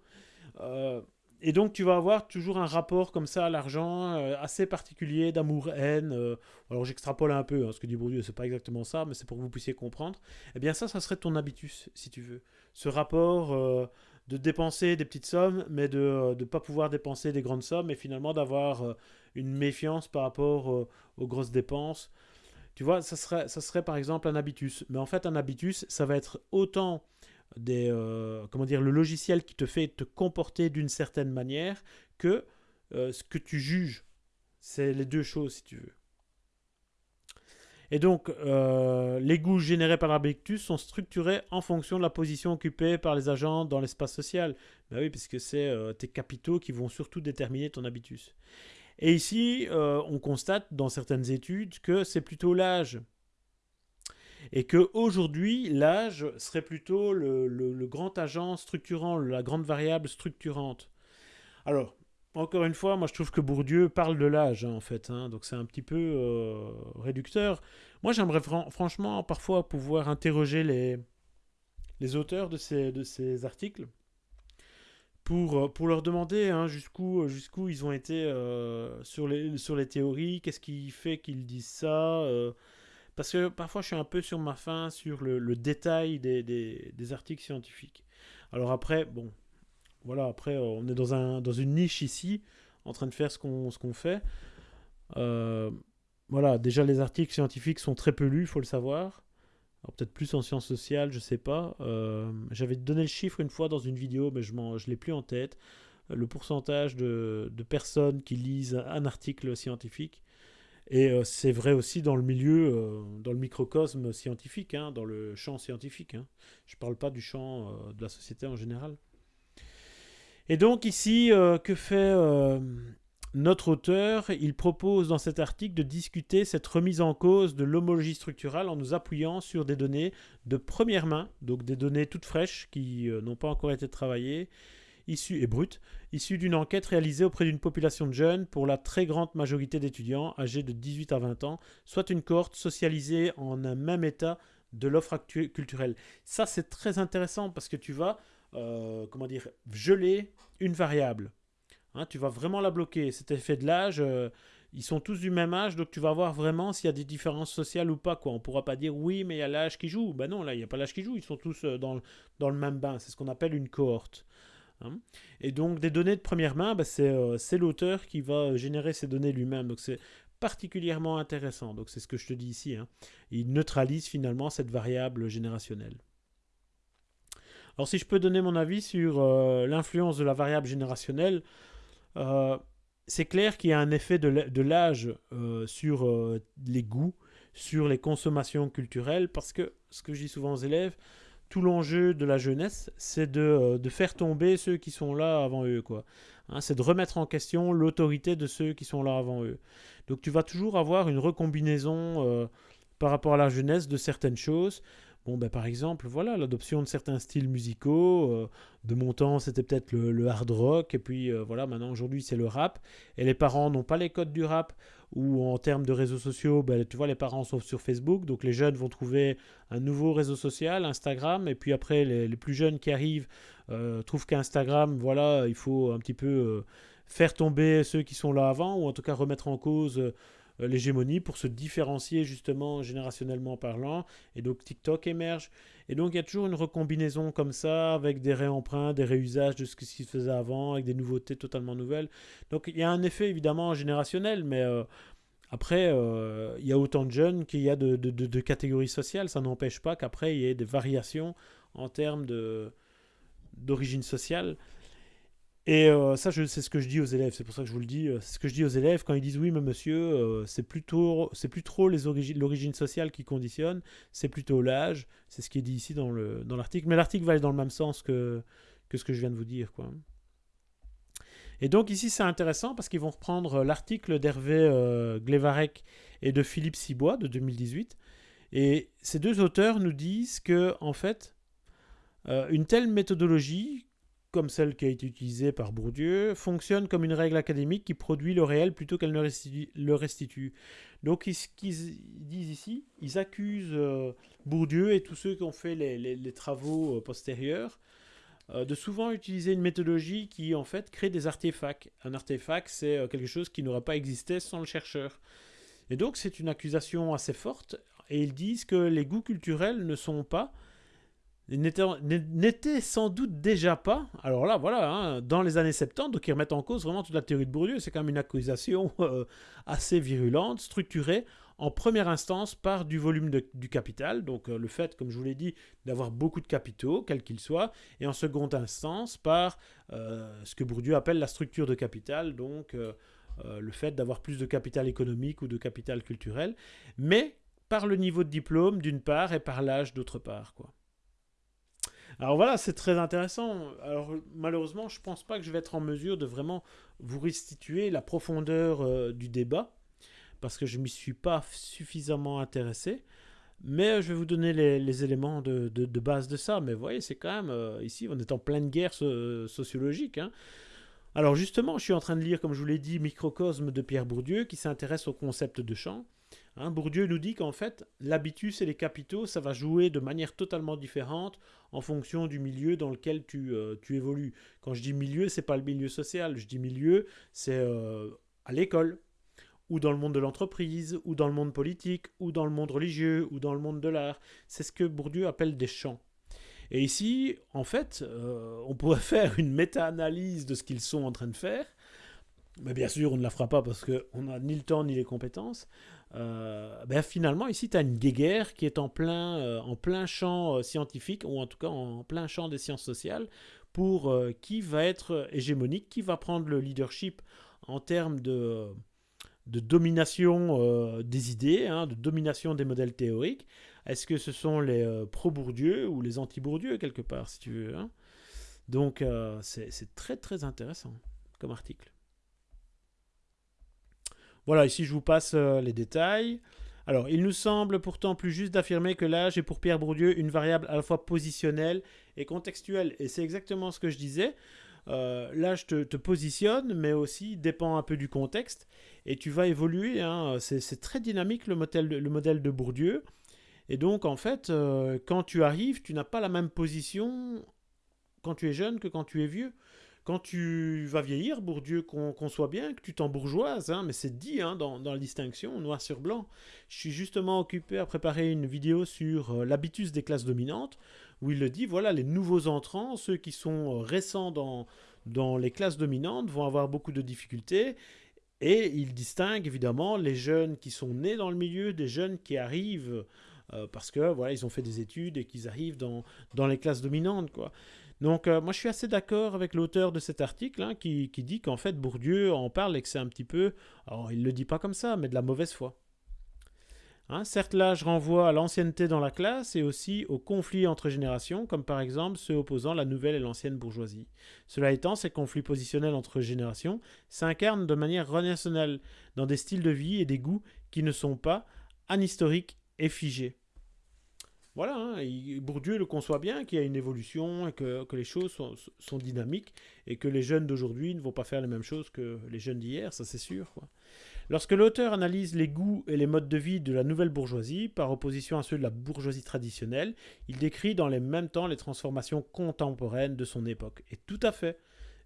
Euh, et donc tu vas avoir toujours un rapport comme ça à l'argent euh, assez particulier d'amour-haine. Euh, alors j'extrapole un peu, hein, ce que dit Bourdieu, c'est pas exactement ça, mais c'est pour que vous puissiez comprendre. Eh bien ça, ça serait ton habitus, si tu veux. Ce rapport euh, de dépenser des petites sommes, mais de ne pas pouvoir dépenser des grandes sommes, et finalement d'avoir une méfiance par rapport aux grosses dépenses. Tu vois, ça serait, ça serait par exemple un habitus. Mais en fait, un habitus, ça va être autant des, euh, comment dire, le logiciel qui te fait te comporter d'une certaine manière que euh, ce que tu juges. C'est les deux choses, si tu veux. Et donc, euh, les goûts générés par l'habitus sont structurés en fonction de la position occupée par les agents dans l'espace social. Ben oui, puisque c'est tes capitaux qui vont surtout déterminer ton habitus. Et ici, on constate dans certaines études que c'est plutôt l'âge et que aujourd'hui l'âge serait plutôt le, grand agent structurant, la grande variable structurante. Alors, encore une fois, moi je trouve que Bourdieu parle de l'âge, hein, en fait, hein, donc c'est un petit peu euh, réducteur. Moi j'aimerais franchement parfois pouvoir interroger les, auteurs de ces, articles pour, euh, leur demander hein, jusqu'où ils ont été euh, sur les théories, qu'est-ce qui fait qu'ils disent ça. Parce que parfois je suis un peu sur ma faim sur le, détail des, des, articles scientifiques. Alors après, bon, voilà, après, on est dans, un, dans une niche ici, en train de faire ce qu'on fait. Euh, voilà, déjà les articles scientifiques sont très peu lus, il faut le savoir. Peut-être plus en sciences sociales, je sais pas. Euh, j'avais donné le chiffre une fois dans une vidéo, mais je ne l'ai plus en tête. Le pourcentage de, de, personnes qui lisent un article scientifique. Et c'est vrai aussi dans le milieu, dans le microcosme scientifique, hein, dans le champ scientifique. Hein. Je ne parle pas du champ de la société en général. Et donc ici, euh, que fait euh, notre auteur? Il propose dans cet article de discuter cette remise en cause de l'homologie structurale en nous appuyant sur des données de première main, donc des données toutes fraîches qui euh, n'ont pas encore été travaillées, issues et brutes, issues d'une enquête réalisée auprès d'une population de jeunes pour la très grande majorité d'étudiants âgés de 18 à 20 ans, soit une cohorte socialisée en un même état de l'offre culturelle. Ça, c'est très intéressant parce que tu vas euh, comment dire, geler une variable. Hein, tu vas vraiment la bloquer. Cet effet de l'âge, euh, ils sont tous du même âge, donc tu vas voir vraiment s'il y a des différences sociales ou pas. On ne pourra pas dire oui, mais il y a l'âge qui joue. Ben non, là, il n'y a pas l'âge qui joue. Ils sont tous euh, dans le même bain. C'est ce qu'on appelle une cohorte. Hein. Et donc, des données de première main, ben, c'est l'auteur qui va générer ces données lui-même. Donc, c'est particulièrement intéressant. Donc, c'est ce que je te dis ici. Hein. Il neutralise finalement cette variable générationnelle. Alors si je peux donner mon avis sur euh, l'influence de la variable générationnelle, euh, c'est clair qu'il y a un effet de l'âge euh, sur les goûts, sur les consommations culturelles, parce que ce que je dis souvent aux élèves, tout l'enjeu de la jeunesse, c'est de, faire tomber ceux qui sont là avant eux. quoi. Hein, c'est de remettre en question l'autorité de ceux qui sont là avant eux. Donc tu vas toujours avoir une recombinaison par rapport à la jeunesse de certaines choses. Bon, ben, par exemple, voilà, l'adoption de certains styles musicaux. Euh, de mon temps, c'était peut-être le, hard rock. Et puis, euh, voilà, maintenant, aujourd'hui, c'est le rap. Et les parents n'ont pas les codes du rap. Ou en termes de réseaux sociaux, ben, tu vois, les parents sont sur Facebook. Donc, les jeunes vont trouver un nouveau réseau social, Instagram. Et puis après, les, plus jeunes qui arrivent euh, trouvent qu'Instagram, voilà, il faut un petit peu faire tomber ceux qui sont là avant. Ou en tout cas, remettre en cause euh, l'hégémonie pour se différencier justement générationnellement parlant. Et donc TikTok émerge. Et donc il y a toujours une recombinaison comme ça avec des réemprunts, des réusages de ce qui se faisait avant, avec des nouveautés totalement nouvelles. Donc il y a un effet évidemment générationnel, mais euh, après euh, il y a autant de jeunes qu'il y a de, de catégories sociales. Ça n'empêche pas qu'après il y ait des variations en termes d'origine sociale. Et euh, ça, c'est ce que je dis aux élèves. C'est pour ça que je vous le dis. Euh, c'est ce que je dis aux élèves quand ils disent oui, mais monsieur, euh, c'est plutôt, plus trop l'origine sociale qui conditionne, c'est plutôt l'âge. C'est ce qui est dit ici dans le dans l'article. Mais l'article va aller dans le même sens que que ce que je viens de vous dire, quoi. Et donc ici, c'est intéressant parce qu'ils vont reprendre l'article d'Hervé Glevarek et de Philippe Sibois de 2018. Et ces deux auteurs nous disent que en fait, une telle méthodologie comme celle qui a été utilisée par Bourdieu, fonctionne comme une règle académique qui produit le réel plutôt qu'elle ne le restitue. Donc, ce qu'ils disent ici, ils accusent euh, Bourdieu et tous ceux qui ont fait les, travaux euh, postérieurs euh, de souvent utiliser une méthodologie qui, en fait, crée des artefacts. Un artefact, c'est quelque chose qui n'aurait pas existé sans le chercheur. Et donc, c'est une accusation assez forte. Et ils disent que les goûts culturels ne sont pas n'était sans doute déjà pas, alors là voilà, hein, dans les années 70, donc ils remettent en cause vraiment toute la théorie de Bourdieu, c'est quand même une accusation euh, assez virulente, structurée en première instance par du volume du capital, donc euh, le fait, comme je vous l'ai dit, d'avoir beaucoup de capitaux, quels qu'ils soient, et en seconde instance par euh, ce que Bourdieu appelle la structure de capital, donc le fait d'avoir plus de capital économique ou de capital culturel, mais par le niveau de diplôme d'une part et par l'âge d'autre part, quoi. Alors voilà, c'est très intéressant. Alors malheureusement, je ne pense pas que je vais être en mesure de vraiment vous restituer la profondeur euh, du débat, parce que je ne m'y suis pas suffisamment intéressé. Mais je vais vous donner les, éléments de, base de ça. Mais vous voyez, c'est quand même, ici, on est en pleine guerre sociologique. Hein. Alors justement, je suis en train de lire, comme je vous l'ai dit, Microcosme de Pierre Bourdieu, qui s'intéresse au concept de champ. Hein, Bourdieu nous dit qu'en fait, l'habitus et les capitaux, ça va jouer de manière totalement différente en fonction du milieu dans lequel tu, euh, évolues. Quand je dis milieu, c'est pas le milieu social. Je dis milieu, c'est euh, à l'école, ou dans le monde de l'entreprise, ou dans le monde politique, ou dans le monde religieux, ou dans le monde de l'art. C'est ce que Bourdieu appelle des champs. Et ici, en fait, euh, on pourrait faire une méta-analyse de ce qu'ils sont en train de faire. Mais bien sûr, on ne la fera pas parce qu'on n'a ni le temps ni les compétences. Euh, ben finalement, ici, tu as une guéguerre qui est en plein, euh, en plein champ scientifique, ou en tout cas en plein champ des sciences sociales, pour qui va être hégémonique, qui va prendre le leadership en termes de, de domination des idées, hein, de domination des modèles théoriques, est-ce que ce sont les euh, pro-Bourdieu ou les anti-Bourdieu, quelque part, si tu veux hein? Donc, euh, c'est très très intéressant comme article. Voilà, ici je vous passe euh, les détails. Alors, il nous semble pourtant plus juste d'affirmer que l'âge est pour Pierre Bourdieu une variable à la fois positionnelle et contextuelle. Et c'est exactement ce que je disais. l'âge te, positionne, mais aussi dépend un peu du contexte. Et tu vas évoluer. Hein. C'est très dynamique le modèle, le modèle de Bourdieu. Et donc, en fait, euh, quand tu arrives, tu n'as pas la même position quand tu es jeune que quand tu es vieux. Quand tu vas vieillir, Bourdieu, qu'on soit bien, que tu t'embourgeoises, hein, mais c'est dit hein, dans, la distinction, noir sur blanc. Je suis justement occupé à préparer une vidéo sur euh, l'habitus des classes dominantes, où il le dit, voilà, les nouveaux entrants, ceux qui sont euh, récents dans, les classes dominantes, vont avoir beaucoup de difficultés, et il distingue évidemment les jeunes qui sont nés dans le milieu, des jeunes qui arrivent euh, parce que voilà, ils ont fait des études et qu'ils arrivent dans, dans les classes dominantes. Quoi. Donc euh, moi je suis assez d'accord avec l'auteur de cet article hein, qui, dit qu'en fait Bourdieu en parle et que c'est un petit peu, alors il ne le dit pas comme ça, mais de la mauvaise foi. Hein, certes là je renvoie à l'ancienneté dans la classe et aussi aux conflits entre générations, comme par exemple ceux opposant la nouvelle et l'ancienne bourgeoisie. Cela étant, ces conflits positionnels entre générations s'incarnent de manière relationnelle dans des styles de vie et des goûts qui ne sont pas anhistoriques et figés. Voilà, hein, Bourdieu le conçoit bien, qu'il y a une évolution, et que, les choses sont, dynamiques, et que les jeunes d'aujourd'hui ne vont pas faire les mêmes choses que les jeunes d'hier, ça c'est sûr. Lorsque l'auteur analyse les goûts et les modes de vie de la nouvelle bourgeoisie, par opposition à ceux de la bourgeoisie traditionnelle, il décrit dans les mêmes temps les transformations contemporaines de son époque. Et tout à fait,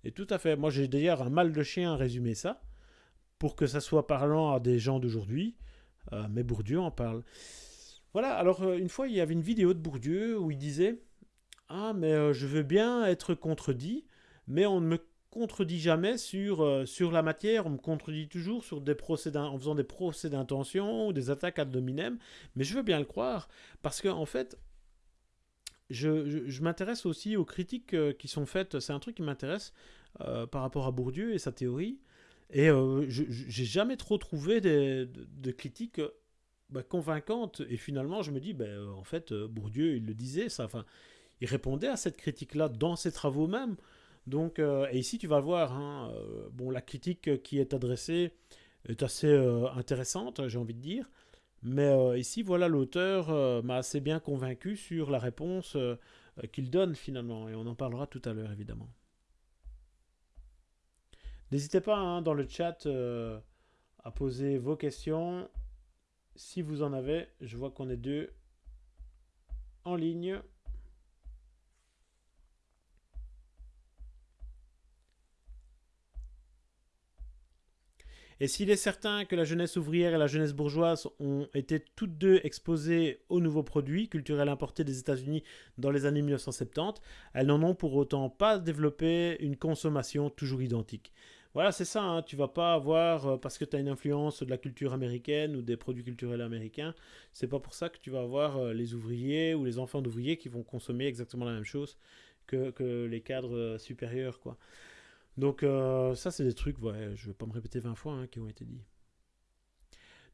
et tout à fait. Moi j'ai d'ailleurs un mal de chien à résumer ça, pour que ça soit parlant à des gens d'aujourd'hui, euh, mais Bourdieu en parle. Voilà, alors euh, une fois, il y avait une vidéo de Bourdieu où il disait Ah, mais euh, je veux bien être contredit, mais on ne me contredit jamais sur, euh, sur la matière, on me contredit toujours sur des procès en faisant des procès d'intention ou des attaques ad hominem, mais je veux bien le croire, parce que en fait, je, m'intéresse aussi aux critiques qui sont faites, c'est un truc qui m'intéresse par rapport à Bourdieu et sa théorie, et je j'ai jamais trop trouvé de critiques bah, convaincante. Et finalement, je me dis, ben, en fait, euh, Bourdieu, il le disait, ça, enfin, il répondait à cette critique-là dans ses travaux même. Donc, euh, et ici, tu vas voir, hein, bon, la critique qui est adressée est assez intéressante, j'ai envie de dire. Mais ici, voilà, l'auteur m'a assez bien convaincu sur la réponse qu'il donne finalement. Et on en parlera tout à l'heure, évidemment. N'hésitez pas hein, dans le chat à poser vos questions si vous en avez, je vois qu'on est deux en ligne. Et s'il est certain que la jeunesse ouvrière et la jeunesse bourgeoise ont été toutes deux exposées aux nouveaux produits culturels importés des États-Unis dans les années 1970, elles n'en ont pour autant pas développé une consommation toujours identique. Voilà, c'est ça, hein. tu vas pas avoir, euh, parce que tu as une influence de la culture américaine ou des produits culturels américains, c'est pas pour ça que tu vas avoir euh, les ouvriers ou les enfants d'ouvriers qui vont consommer exactement la même chose que, les cadres euh, supérieurs, quoi. Donc ça, c'est des trucs, ouais, je vais pas me répéter 20 fois, hein, qui ont été dits.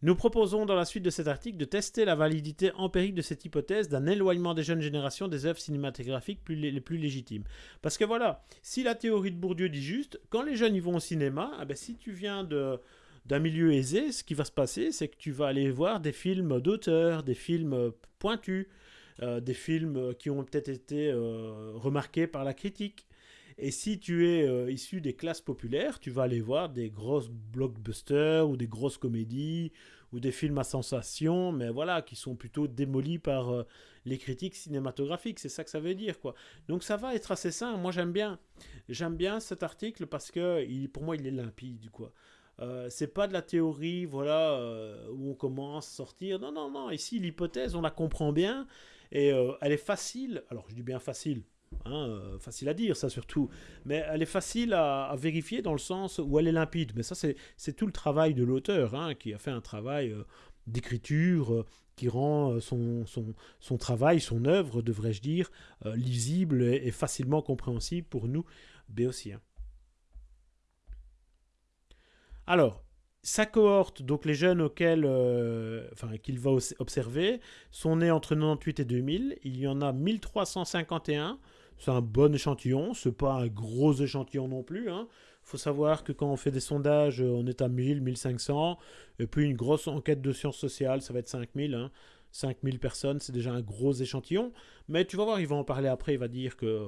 Nous proposons dans la suite de cet article de tester la validité empirique de cette hypothèse d'un éloignement des jeunes générations des œuvres cinématographiques les plus légitimes. Parce que voilà, si la théorie de Bourdieu dit juste, quand les jeunes y vont au cinéma, eh ben, si tu viens de, d'un milieu aisé, ce qui va se passer, c'est que tu vas aller voir des films d'auteurs, des films pointus, euh, des films qui ont peut-être été euh, remarqués par la critique. Et si tu es euh, issu des classes populaires, tu vas aller voir des grosses blockbusters ou des grosses comédies ou des films à sensation, mais voilà, qui sont plutôt démolis par les critiques cinématographiques. C'est ça que ça veut dire, quoi. Donc ça va être assez simple. Moi, j'aime bien, j'aime bien cet article parce que pour moi, il est limpide, quoi. Euh, c'est pas de la théorie, voilà, euh, où on commence à sortir. Non, non, non. Ici, l'hypothèse, on la comprend bien et euh, elle est facile. Alors, je dis bien facile. Hein, facile à dire, ça surtout. Mais elle est facile à, vérifier dans le sens où elle est limpide. Mais ça, c'est tout le travail de l'auteur hein, qui a fait un travail d'écriture qui rend son, travail, son œuvre, devrais-je dire, lisible et, facilement compréhensible pour nous béotiens. Alors, sa cohorte, donc les jeunes auxquels euh, qu'il va observer, sont nés entre 98 et 2000. Il y en a 1351. C'est un bon échantillon. C'est pas un gros échantillon non plus. Hein. faut savoir que quand on fait des sondages, on est à 1000, 1500. Et puis une grosse enquête de sciences sociales, ça va être 5000. Hein. 5000 personnes, c'est déjà un gros échantillon. Mais tu vas voir, il va en parler après. Il va dire que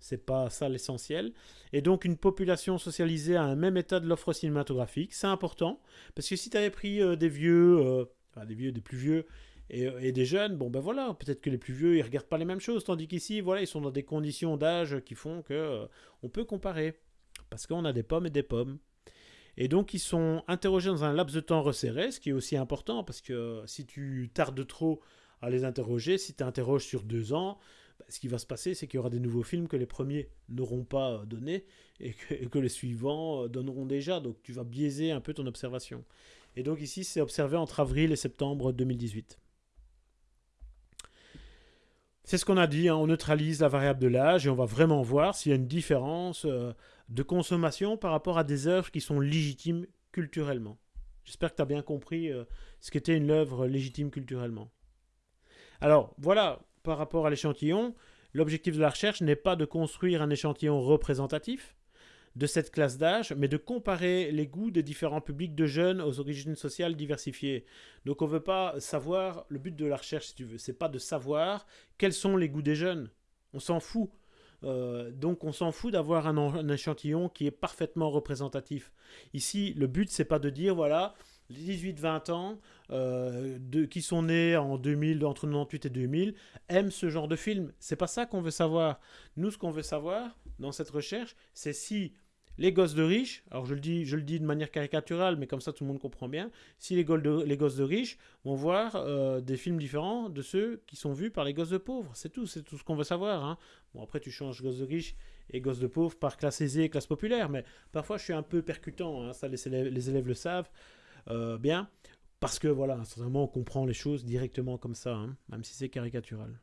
c'est pas ça l'essentiel. Et donc une population socialisée à un même état de l'offre cinématographique, c'est important. Parce que si tu avais pris euh, des vieux, euh, des vieux, des plus vieux, et, des jeunes, bon ben voilà, peut-être que les plus vieux, ils regardent pas les mêmes choses, tandis qu'ici, voilà, ils sont dans des conditions d'âge qui font que euh, on peut comparer. Parce qu'on a des pommes et des pommes. Et donc ils sont interrogés dans un laps de temps resserré, ce qui est aussi important, parce que si tu tardes trop à les interroger, si tu interroges sur deux ans, bah, ce qui va se passer, c'est qu'il y aura des nouveaux films que les premiers n'auront pas euh, donnés et que, les suivants euh, donneront déjà. Donc tu vas biaiser un peu ton observation. Et donc ici, c'est observé entre avril et septembre 2018. C'est ce qu'on a dit, hein. on neutralise la variable de l'âge et on va vraiment voir s'il y a une différence euh, de consommation par rapport à des œuvres qui sont légitimes culturellement. J'espère que tu as bien compris ce qu'était une œuvre légitime culturellement. Alors voilà, par rapport à l'échantillon, l'objectif de la recherche n'est pas de construire un échantillon représentatif de cette classe d'âge, mais de comparer les goûts des différents publics de jeunes aux origines sociales diversifiées. Donc on ne veut pas savoir, le but de la recherche, si tu veux, c'est pas de savoir quels sont les goûts des jeunes. On s'en fout. Euh, donc on s'en fout d'avoir un, échantillon qui est parfaitement représentatif. Ici, le but, c'est pas de dire, voilà, les 18-20 ans euh, qui sont nés en 2000, entre 98 et 2000, aiment ce genre de film. C'est pas ça qu'on veut savoir. Nous, ce qu'on veut savoir dans cette recherche, c'est si les gosses de riches, alors je le, dis, je le dis de manière caricaturale, mais comme ça tout le monde comprend bien, si les, gosses de riches vont voir euh, des films différents de ceux qui sont vus par les gosses de pauvres. C'est tout, c'est tout ce qu'on veut savoir. Hein. Bon, après tu changes gosses de riches et gosses de pauvres par classe aisée et classe populaire, mais parfois je suis un peu percutant, hein. ça les élèves, le savent. Euh, bien, parce que voilà, sincèrement, on comprend les choses directement comme ça, hein, même si c'est caricatural.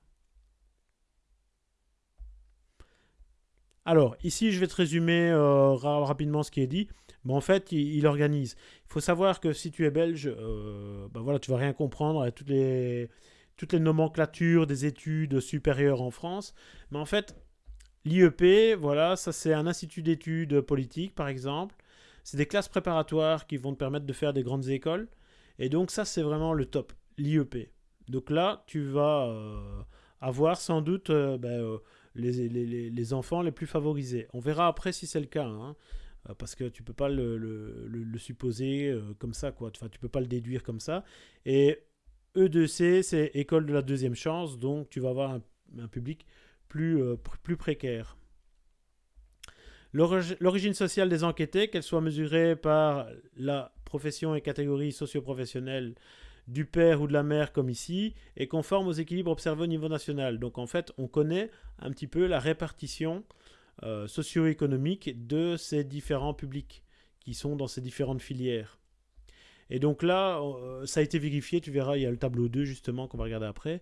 Alors, ici, je vais te résumer euh, rapidement ce qui est dit. Mais en fait, il, organise. Il faut savoir que si tu es belge, euh, ben voilà, tu vas rien comprendre à toutes les, toutes les nomenclatures des études supérieures en France. Mais en fait, l'IEP, voilà, ça c'est un institut d'études politiques, par exemple. C'est des classes préparatoires qui vont te permettre de faire des grandes écoles. Et donc ça, c'est vraiment le top, l'IEP. Donc là, tu vas euh, avoir sans doute euh, ben, euh, les, enfants les plus favorisés. On verra après si c'est le cas. Hein, parce que tu peux pas le, supposer comme ça, quoi. Enfin, tu peux pas le déduire comme ça. Et E2C, c'est école de la deuxième chance, donc tu vas avoir un, public plus, plus précaire. L'origine sociale des enquêtés, qu'elle soit mesurée par la profession et catégorie socio-professionnelle du père ou de la mère comme ici, est conforme aux équilibres observés au niveau national. Donc en fait, on connaît un petit peu la répartition euh, socio-économique de ces différents publics qui sont dans ces différentes filières. Et donc là, euh, ça a été vérifié, tu verras, il y a le tableau 2 justement qu'on va regarder après.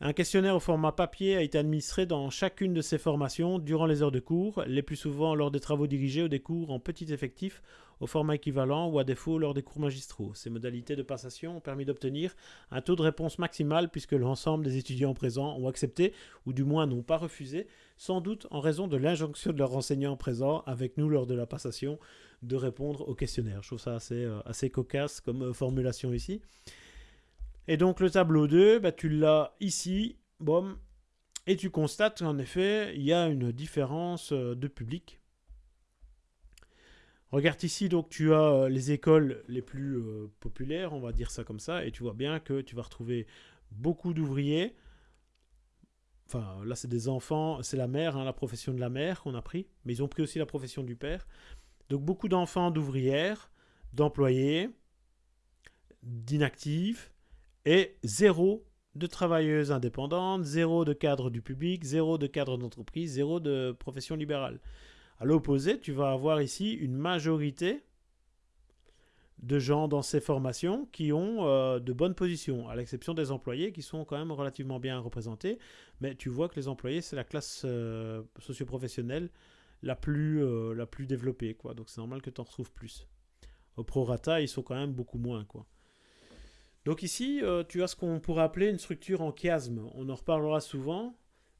Un questionnaire au format papier a été administré dans chacune de ces formations durant les heures de cours, les plus souvent lors des travaux dirigés ou des cours en petit effectif au format équivalent ou à défaut lors des cours magistraux. Ces modalités de passation ont permis d'obtenir un taux de réponse maximal puisque l'ensemble des étudiants présents ont accepté ou du moins n'ont pas refusé, sans doute en raison de l'injonction de leurs enseignants présents avec nous lors de la passation de répondre au questionnaire. Je trouve ça assez, euh, cocasse comme euh, formulation ici. Et donc le tableau 2, bah, tu l'as ici, bon, et tu constates qu'en effet, il y a une différence euh, de public. Regarde ici, donc tu as euh, les écoles les plus euh, populaires, on va dire ça comme ça, et tu vois bien que tu vas retrouver beaucoup d'ouvriers. Enfin, là, c'est des enfants, c'est la mère, hein, la profession de la mère qu'on a pris, mais ils ont pris aussi la profession du père. Donc, beaucoup d'enfants d'ouvrières, d'employés, d'inactifs, et zéro de travailleuses indépendantes, zéro de cadre du public, zéro de cadre d'entreprise, zéro de profession libérale. À l'opposé, tu vas avoir ici une majorité de gens dans ces formations qui ont euh, de bonnes positions, à l'exception des employés qui sont quand même relativement bien représentés. Mais tu vois que les employés, c'est la classe euh, socioprofessionnelle la plus, euh, la développée. Quoi. Donc c'est normal que tu en retrouves plus. Au prorata, ils sont quand même beaucoup moins. Quoi. Donc ici, tu as ce qu'on pourrait appeler une structure en chiasme. On en reparlera souvent.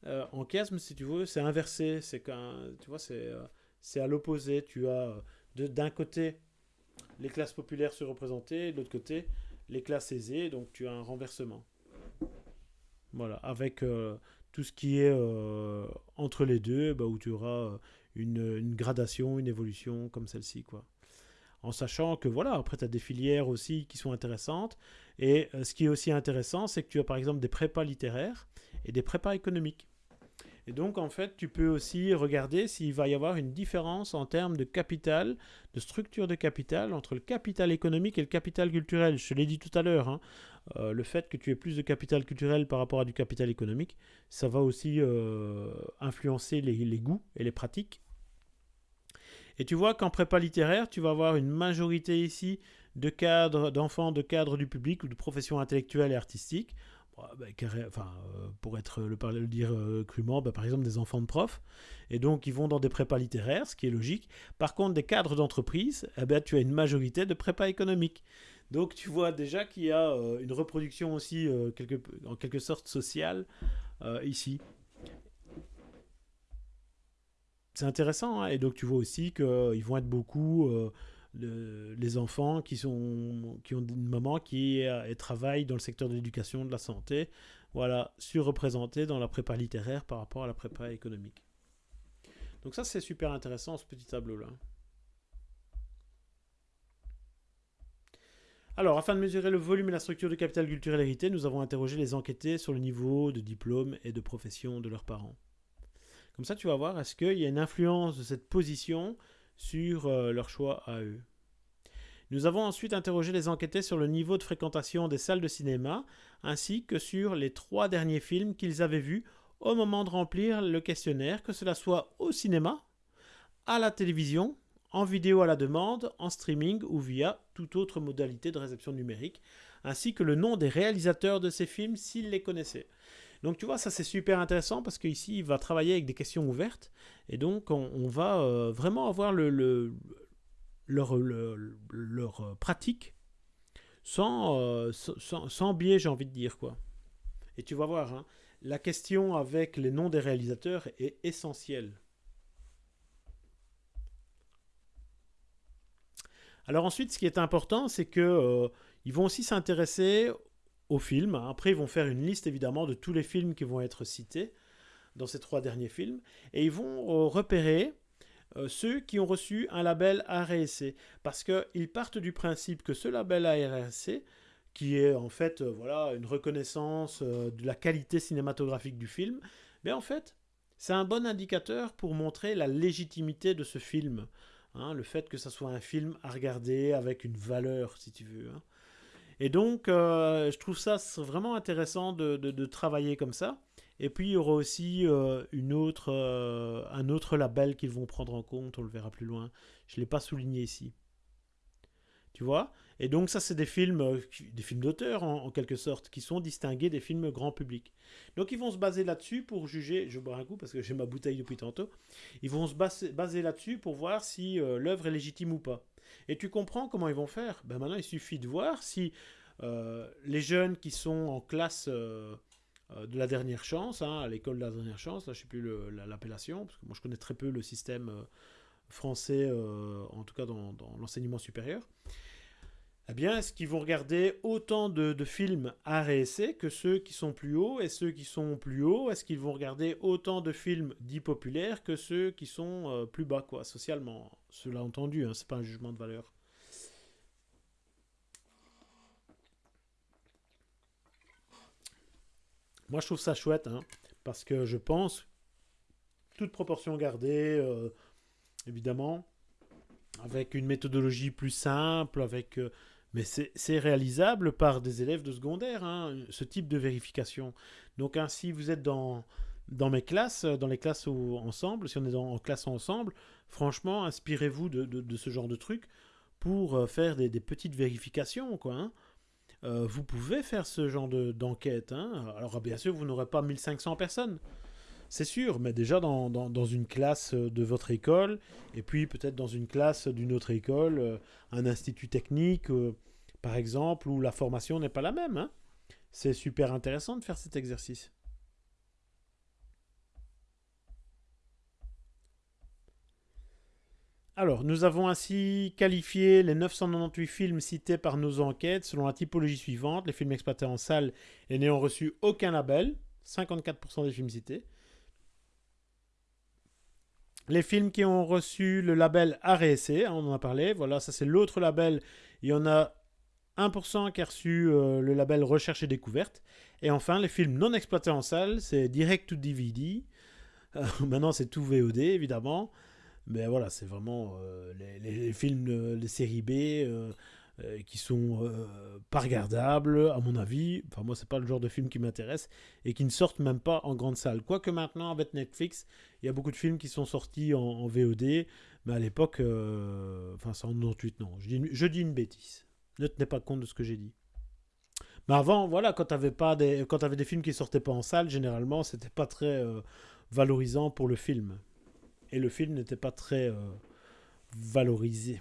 Euh, en chiasme, si tu veux, c'est inversé. C'est tu vois, c'est euh, à l'opposé. Tu as d'un côté les classes populaires surreprésentées, de l'autre côté les classes aisées. Donc tu as un renversement. Voilà, avec tout ce qui est entre les deux, bah, où tu auras une, une, gradation, une évolution comme celle-ci, quoi en sachant que voilà, après tu as des filières aussi qui sont intéressantes. Et euh, ce qui est aussi intéressant, c'est que tu as par exemple des prépas littéraires et des prépas économiques. Et donc en fait, tu peux aussi regarder s'il va y avoir une différence en termes de capital, de structure de capital entre le capital économique et le capital culturel. Je l'ai dit tout à l'heure, hein. euh, le fait que tu aies plus de capital culturel par rapport à du capital économique, ça va aussi euh, influencer les goûts et les pratiques et tu vois qu'en prépa littéraire, tu vas avoir une majorité ici de cadres, d'enfants de cadres du public ou de professions intellectuelles et artistiques. Enfin, euh, pour être le, dire euh, crûment, ben, par exemple des enfants de profs. Et donc, ils vont dans des prépas littéraires, ce qui est logique. Par contre, des cadres d'entreprise, eh ben, tu as une majorité de prépas économiques. Donc, tu vois déjà qu'il y a euh, une reproduction aussi, en quelque sorte, sociale ici c'est intéressant. Hein. et donc, tu vois aussi qu'ils vont être beaucoup euh, les enfants qui, sont, qui ont une maman qui est, travaille dans le secteur de l'éducation, de la santé, voilà, surreprésentés dans la prépa littéraire par rapport à la prépa économique. Donc ça, c'est super intéressant, ce petit tableau-là. Alors, afin de mesurer le volume et la structure du capital culturel hérité, nous avons interrogé les enquêtés sur le niveau de diplôme et de profession de leurs parents. Comme ça, tu vas voir, est-ce qu'il y a une influence de cette position sur euh, leur choix à eux. Nous avons ensuite interrogé les enquêtés sur le niveau de fréquentation des salles de cinéma, ainsi que sur les trois derniers films qu'ils avaient vus au moment de remplir le questionnaire, que cela soit au cinéma, à la télévision, en vidéo à la demande, en streaming ou via toute autre modalité de réception numérique, ainsi que le nom des réalisateurs de ces films s'ils les connaissaient. Donc tu vois, ça c'est super intéressant parce qu'ici, il va travailler avec des questions ouvertes. Et donc, on, va euh, vraiment avoir le, leur, leur euh, pratique sans, euh, sans, biais, j'ai envie de dire. quoi. Et tu vas voir, hein, la question avec les noms des réalisateurs est essentielle. Alors ensuite, ce qui est important, c'est que ils vont aussi s'intéresser au film. Après, ils vont faire une liste évidemment de tous les films qui vont être cités dans ces trois derniers films. Et ils vont euh, repérer euh, ceux qui ont reçu un label ARSC. Parce qu'ils partent du principe que ce label ARSC, qui est en fait euh, voilà, une reconnaissance de la qualité cinématographique du film, mais en fait, c'est un bon indicateur pour montrer la légitimité de ce film. Hein, le fait que ça soit un film à regarder avec une valeur, si tu veux. Hein. Et donc, euh, je trouve ça vraiment intéressant de, travailler comme ça. Et puis, il y aura aussi euh, euh, un autre label qu'ils vont prendre en compte, on le verra plus loin. Je ne l'ai pas souligné ici. Tu vois? Et donc, ça, c'est des films, des films d'auteur, en, quelque sorte, qui sont distingués des films grand public. Donc, ils vont se baser là-dessus pour juger. Je bois un coup parce que j'ai ma bouteille depuis tantôt. Ils vont se baser là-dessus pour voir si l'œuvre est légitime ou pas. Et tu comprends comment ils vont faire. Ben maintenant, il suffit de voir si euh, les jeunes qui sont en classe euh, euh, de la dernière chance, hein, à l'école de la dernière chance, là je ne sais plus l'appellation, parce que moi je connais très peu le système français, en tout cas dans, l'enseignement supérieur, eh bien, est-ce qu'ils vont regarder autant de, films à et que ceux qui sont plus hauts Et ceux qui sont plus hauts, est-ce qu'ils vont regarder autant de films dits populaires que ceux qui sont plus bas, quoi, socialement? Cela entendu, hein, c'est pas un jugement de valeur. Moi, je trouve ça chouette, hein, parce que je pense, toute proportion gardée, euh, évidemment, avec une méthodologie plus simple, avec... Euh, mais c'est réalisable par des élèves de secondaire, hein, ce type de vérification. Donc ainsi, vous êtes dans, dans mes classes, dans les classes ensemble, si on est en classe ensemble, franchement, inspirez-vous de, de, ce genre de truc pour euh, faire des, petites vérifications, quoi. Hein. Euh, vous pouvez faire ce genre d'enquête. hein. Alors bien sûr, vous n'aurez pas 1500 personnes, c'est sûr, mais déjà dans, dans, une classe de votre école, et puis peut-être dans une classe d'une autre école, euh, un institut technique, euh, par exemple, où la formation n'est pas la même. Hein. C'est super intéressant de faire cet exercice. Alors, nous avons ainsi qualifié les 998 films cités par nos enquêtes selon la typologie suivante, les films exploités en salle et n'ayant reçu aucun label, 54% des films cités. Les films qui ont reçu le label RSC, hein, on en a parlé, voilà, ça c'est l'autre label, il y en a 1% qui a reçu euh, le label Recherche et Découverte. Et enfin, les films non exploités en salle, c'est Direct to DVD. Euh, maintenant, c'est tout VOD, évidemment. Mais voilà, c'est vraiment euh, les, films, les séries B euh, euh, qui sont pas regardables, à mon avis. Enfin, moi, c'est pas le genre de film qui m'intéresse et qui ne sortent même pas en grande salle. Quoique maintenant, avec Netflix, il y a beaucoup de films qui sont sortis en, VOD, mais à l'époque, enfin, c'est en 98, non. Je dis, je dis une bêtise. Ne tenez pas compte de ce que j'ai dit. Mais avant, voilà, quand tu avais, pas des, quand avais des films qui sortaient pas en salle, généralement, c'était pas très valorisant pour le film et le film n'était pas très euh, valorisé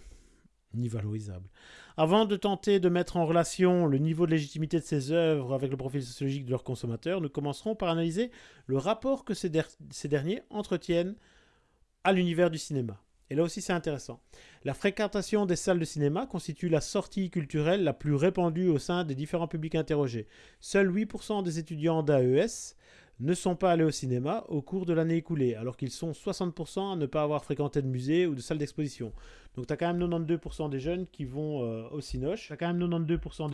ni valorisable. Avant de tenter de mettre en relation le niveau de légitimité de ces œuvres avec le profil sociologique de leurs consommateurs, nous commencerons par analyser le rapport que ces, derniers entretiennent à l'univers du cinéma. Et là aussi c'est intéressant. La fréquentation des salles de cinéma constitue la sortie culturelle la plus répandue au sein des différents publics interrogés. Seuls 8% des étudiants d'AES ne sont pas allés au cinéma au cours de l'année écoulée, alors qu'ils sont 60% à ne pas avoir fréquenté de musée ou de salle d'exposition. Donc tu as quand même 92% des jeunes qui vont euh, au Cinoche. Tu as quand même 92%.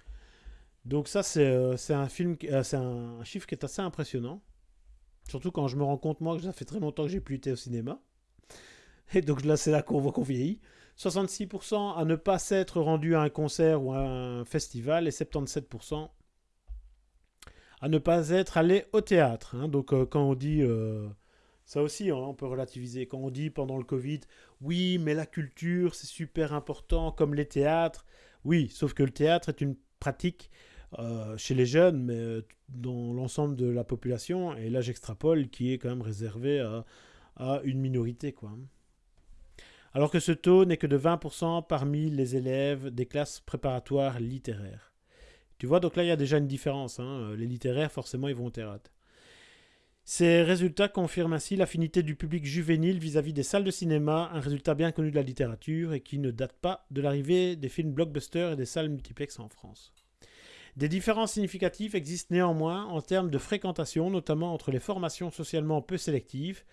Donc ça, c'est euh, un, euh, un chiffre qui est assez impressionnant. Surtout quand je me rends compte, moi, que ça fait très longtemps que j'ai plus été au cinéma. Et donc là, c'est là qu'on voit qu'on vieillit. 66% à ne pas s'être rendu à un concert ou à un festival et 77% à ne pas être allé au théâtre. Hein. Donc euh, quand on dit, euh, ça aussi hein, on peut relativiser, quand on dit pendant le Covid, oui mais la culture c'est super important comme les théâtres, oui, sauf que le théâtre est une pratique euh, chez les jeunes, mais dans l'ensemble de la population, et là j'extrapole, qui est quand même réservé à, une minorité. quoi. Alors que ce taux n'est que de 20% parmi les élèves des classes préparatoires littéraires. Tu vois, donc là, il y a déjà une différence. Hein. Euh, les littéraires, forcément, ils vont au théâtre. Ces résultats confirment ainsi l'affinité du public juvénile vis-à-vis des salles de cinéma, un résultat bien connu de la littérature et qui ne date pas de l'arrivée des films blockbusters et des salles multiplex en France. Des différences significatives existent néanmoins en termes de fréquentation, notamment entre les formations socialement peu sélectives,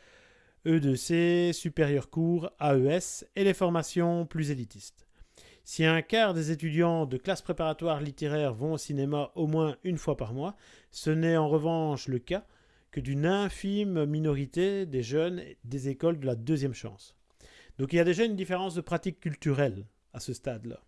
E2C, supérieur cours, AES, et les formations plus élitistes. Si un quart des étudiants de classe préparatoire littéraire vont au cinéma au moins une fois par mois, ce n'est en revanche le cas que d'une infime minorité des jeunes des écoles de la deuxième chance. Donc il y a déjà une différence de pratique culturelle à ce stade-là.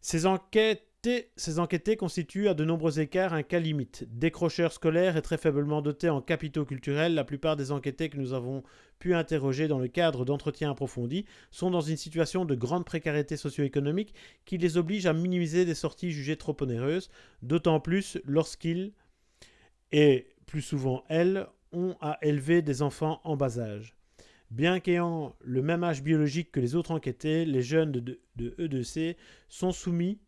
Ces enquêtes ces enquêtés constituent à de nombreux écarts un cas limite. Décrocheurs scolaires et très faiblement dotés en capitaux culturels, la plupart des enquêtés que nous avons pu interroger dans le cadre d'entretiens approfondis sont dans une situation de grande précarité socio-économique qui les oblige à minimiser des sorties jugées trop onéreuses, d'autant plus lorsqu'ils, et plus souvent elles, ont à élever des enfants en bas âge. Bien qu'ayant le même âge biologique que les autres enquêtés, les jeunes de, de E2C sont soumis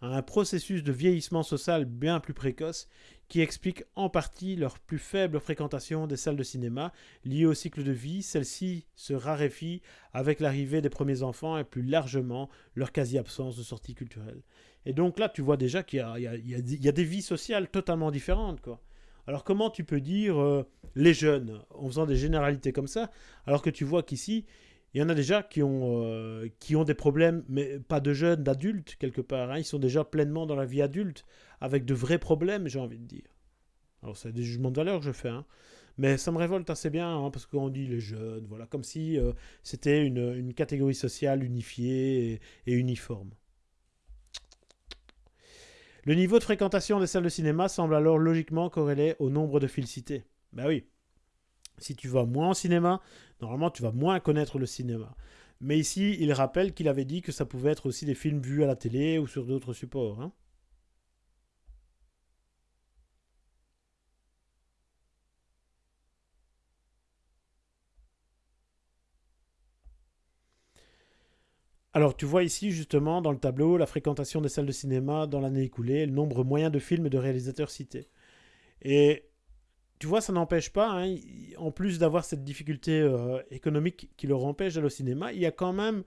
à un processus de vieillissement social bien plus précoce qui explique en partie leur plus faible fréquentation des salles de cinéma liée au cycle de vie. Celle-ci se raréfie avec l'arrivée des premiers enfants et plus largement leur quasi-absence de sortie culturelle. Et donc là, tu vois déjà qu'il y, y, a des vies sociales totalement différentes. Quoi. Alors comment tu peux dire euh, les jeunes en faisant des généralités comme ça, alors que tu vois qu'ici, il y en a déjà qui ont, euh, qui ont des problèmes, mais pas de jeunes, d'adultes quelque part. Hein. Ils sont déjà pleinement dans la vie adulte, avec de vrais problèmes, j'ai envie de dire. Alors c'est des jugements de valeur que je fais, hein. mais ça me révolte assez bien, hein, parce qu'on dit les jeunes, voilà, comme si euh, c'était une, catégorie sociale unifiée et uniforme. Le niveau de fréquentation des salles de cinéma semble alors logiquement corrélé au nombre de fils cités. Ben oui. Si tu vas moins au cinéma, normalement tu vas moins connaître le cinéma. Mais ici, il rappelle qu'il avait dit que ça pouvait être aussi des films vus à la télé ou sur d'autres supports. Hein. Alors, tu vois ici justement dans le tableau la fréquentation des salles de cinéma dans l'année écoulée, le nombre moyen de films et de réalisateurs cités. Et tu vois, ça n'empêche pas, hein, en plus d'avoir cette difficulté euh, économique qui leur empêche d'aller au cinéma, il y a quand même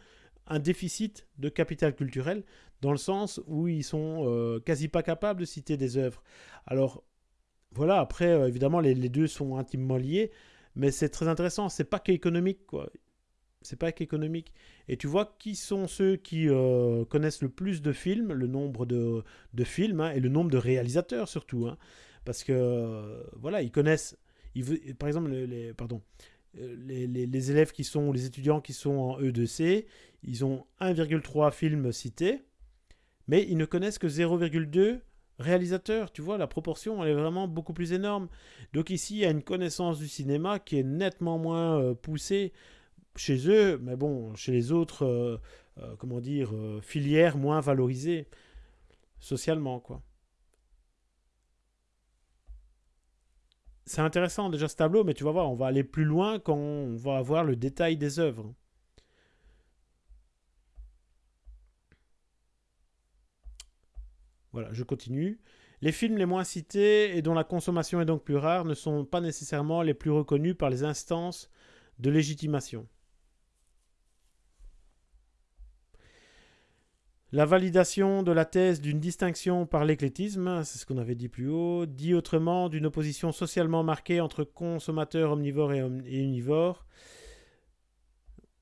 un déficit de capital culturel dans le sens où ils sont euh, quasi pas capables de citer des œuvres. Alors, voilà, après, euh, évidemment, les, deux sont intimement liés, mais c'est très intéressant, c'est pas qu'économique, quoi c'est pas qu'économique. Et tu vois qui sont ceux qui connaissent le plus de films, le nombre de, films, hein, et le nombre de réalisateurs surtout. Hein. Parce que, euh, voilà, ils connaissent, par exemple, euh, les, élèves qui sont, les étudiants qui sont en E2C, ils ont 1,3 films cités, mais ils ne connaissent que 0,2 réalisateurs. Tu vois, la proportion, elle est vraiment beaucoup plus énorme. Donc ici, il y a une connaissance du cinéma qui est nettement moins poussée chez eux, mais bon, chez les autres, euh, euh, comment dire, euh, filières moins valorisées socialement, quoi. C'est intéressant déjà ce tableau, mais tu vas voir, on va aller plus loin quand on va avoir le détail des œuvres. Voilà, je continue. Les films les moins cités et dont la consommation est donc plus rare ne sont pas nécessairement les plus reconnus par les instances de légitimation. La validation de la thèse d'une distinction par l'éclétisme, c'est ce qu'on avait dit plus haut, dit autrement d'une opposition socialement marquée entre consommateurs omnivores et, univores.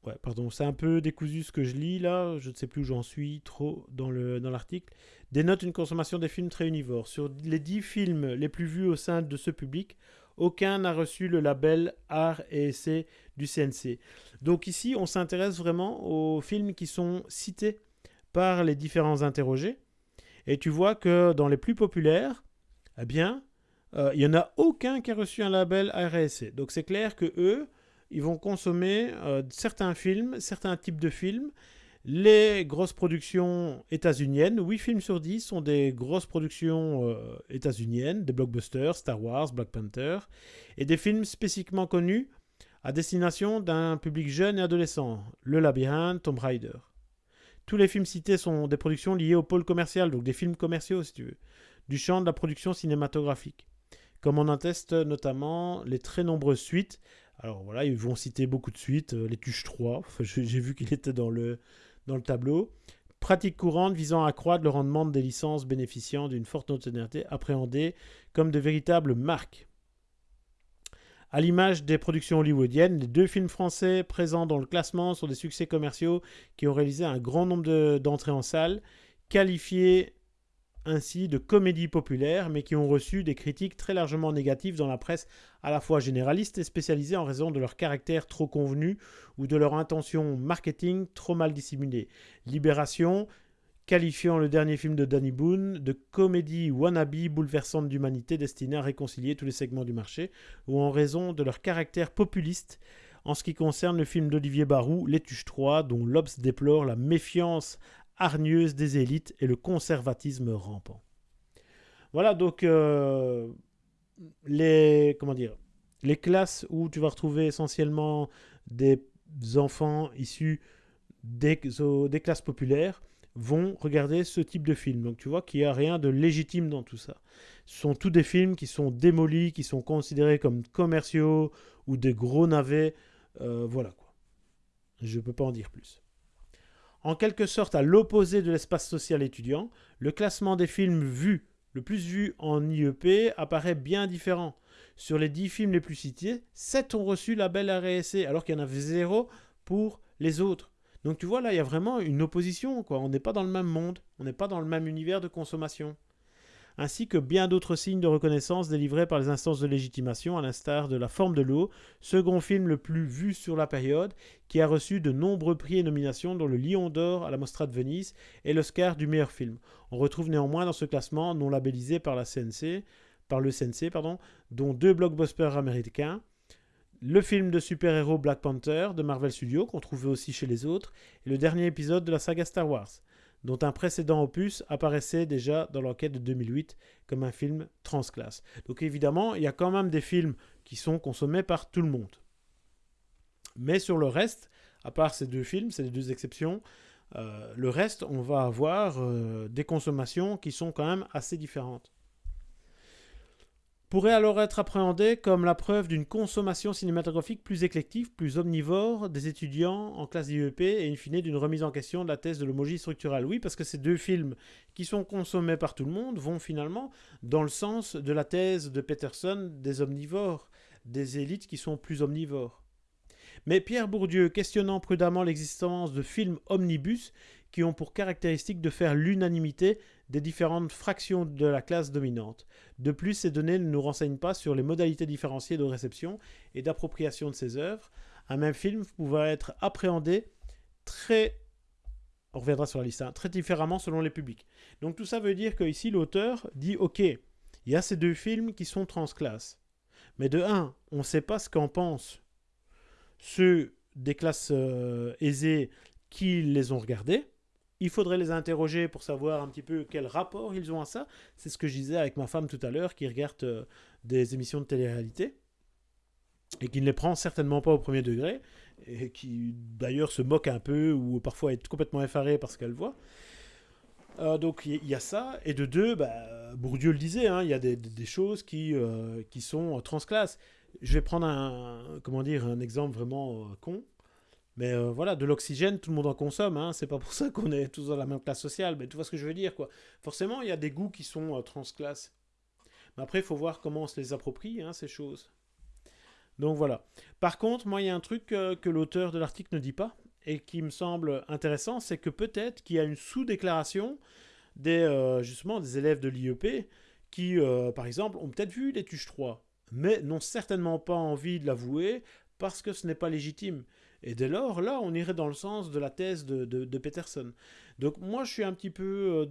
Ouais, pardon, c'est un peu décousu ce que je lis là, je ne sais plus où j'en suis trop dans l'article. Dans dénote une consommation des films très univores. Sur les dix films les plus vus au sein de ce public, aucun n'a reçu le label art et essai du CNC. Donc ici, on s'intéresse vraiment aux films qui sont cités par les différents interrogés. Et tu vois que dans les plus populaires, eh bien, euh, il n'y en a aucun qui a reçu un label RSC. Donc c'est clair que eux, ils vont consommer euh, certains films, certains types de films. Les grosses productions états-uniennes, 8 films sur 10 sont des grosses productions euh, états-uniennes, des blockbusters, Star Wars, Black Panther, et des films spécifiquement connus à destination d'un public jeune et adolescent, Le Labyrinthe, Tomb Raider. Tous les films cités sont des productions liées au pôle commercial, donc des films commerciaux si tu veux, du champ de la production cinématographique. Comme on atteste notamment les très nombreuses suites. Alors voilà, ils vont citer beaucoup de suites, euh, les Tuches 3, j'ai vu qu'il était dans le, dans le tableau. Pratique courante visant à accroître le rendement des licences bénéficiant d'une forte notoriété appréhendée comme de véritables marques. À l'image des productions hollywoodiennes, les deux films français présents dans le classement sont des succès commerciaux qui ont réalisé un grand nombre d'entrées en salle, qualifiés ainsi de comédies populaires, mais qui ont reçu des critiques très largement négatives dans la presse à la fois généraliste et spécialisée en raison de leur caractère trop convenu ou de leur intention marketing trop mal dissimulée. Libération qualifiant le dernier film de Danny Boone de comédie wannabe bouleversante d'humanité destinée à réconcilier tous les segments du marché, ou en raison de leur caractère populiste en ce qui concerne le film d'Olivier Barou, Les Tuches 3, dont l'Obs déplore la méfiance hargneuse des élites et le conservatisme rampant. Voilà donc euh, les comment dire les classes où tu vas retrouver essentiellement des enfants issus des, des classes populaires vont regarder ce type de film. Donc tu vois qu'il n'y a rien de légitime dans tout ça. Ce sont tous des films qui sont démolis, qui sont considérés comme commerciaux ou des gros navets. Euh, voilà quoi. Je ne peux pas en dire plus. En quelque sorte, à l'opposé de l'espace social étudiant, le classement des films vus, le plus vu en IEP, apparaît bien différent. Sur les 10 films les plus cités, 7 ont reçu la belle RSC, alors qu'il y en avait zéro pour les autres. Donc tu vois, là, il y a vraiment une opposition. On n'est pas dans le même monde, on n'est pas dans le même univers de consommation. Ainsi que bien d'autres signes de reconnaissance délivrés par les instances de légitimation, à l'instar de La forme de l'eau, second film le plus vu sur la période, qui a reçu de nombreux prix et nominations, dont le Lion d'Or à la Mostra de Venise et l'Oscar du meilleur film. On retrouve néanmoins dans ce classement, non labellisé par la CNC, par le CNC, pardon, dont deux blockbusters américains, le film de super-héros Black Panther de Marvel Studios, qu'on trouvait aussi chez les autres, et le dernier épisode de la saga Star Wars, dont un précédent opus apparaissait déjà dans l'enquête de 2008 comme un film transclasse. Donc évidemment, il y a quand même des films qui sont consommés par tout le monde. Mais sur le reste, à part ces deux films, les deux exceptions, euh, le reste, on va avoir euh, des consommations qui sont quand même assez différentes pourrait alors être appréhendé comme la preuve d'une consommation cinématographique plus éclective, plus omnivore des étudiants en classe d'IEP et in fine d'une remise en question de la thèse de l'homogie structurelle. Oui, parce que ces deux films qui sont consommés par tout le monde vont finalement dans le sens de la thèse de Peterson des omnivores, des élites qui sont plus omnivores. Mais Pierre Bourdieu, questionnant prudemment l'existence de films omnibus qui ont pour caractéristique de faire l'unanimité des différentes fractions de la classe dominante. De plus, ces données ne nous renseignent pas sur les modalités différenciées de réception et d'appropriation de ces œuvres. Un même film pouvait être appréhendé très on reviendra sur la liste, hein, très différemment selon les publics. Donc tout ça veut dire que ici l'auteur dit ok, il y a ces deux films qui sont transclasses. Mais de un, on ne sait pas ce qu'en pensent ceux des classes euh, aisées qui les ont regardés. Il faudrait les interroger pour savoir un petit peu quel rapport ils ont à ça. C'est ce que je disais avec ma femme tout à l'heure qui regarde euh, des émissions de télé-réalité et qui ne les prend certainement pas au premier degré et qui d'ailleurs se moque un peu ou parfois est complètement effarée parce qu'elle voit. Euh, donc il y, a ça. Et de deux, bah, Bourdieu le disait, hein, il y a des, choses qui, euh, qui sont transclasses. Je vais prendre un, comment dire, un exemple vraiment con. Mais euh, voilà, de l'oxygène, tout le monde en consomme. Hein. C'est pas pour ça qu'on est tous dans la même classe sociale. Mais tu vois ce que je veux dire, quoi. Forcément, il y a des goûts qui sont euh, transclasses. Mais après, il faut voir comment on se les approprie, hein, ces choses. Donc voilà. Par contre, moi, il y a un truc euh, que l'auteur de l'article ne dit pas et qui me semble intéressant, c'est que peut-être qu'il y a une sous-déclaration des, justement, des élèves de l'IEP qui, par exemple, ont peut-être vu les Tuches 3, mais n'ont certainement pas envie de l'avouer parce que ce n'est pas légitime. Et dès lors, là, on irait dans le sens de la thèse de, Peterson. Donc moi, je suis un petit peu euh,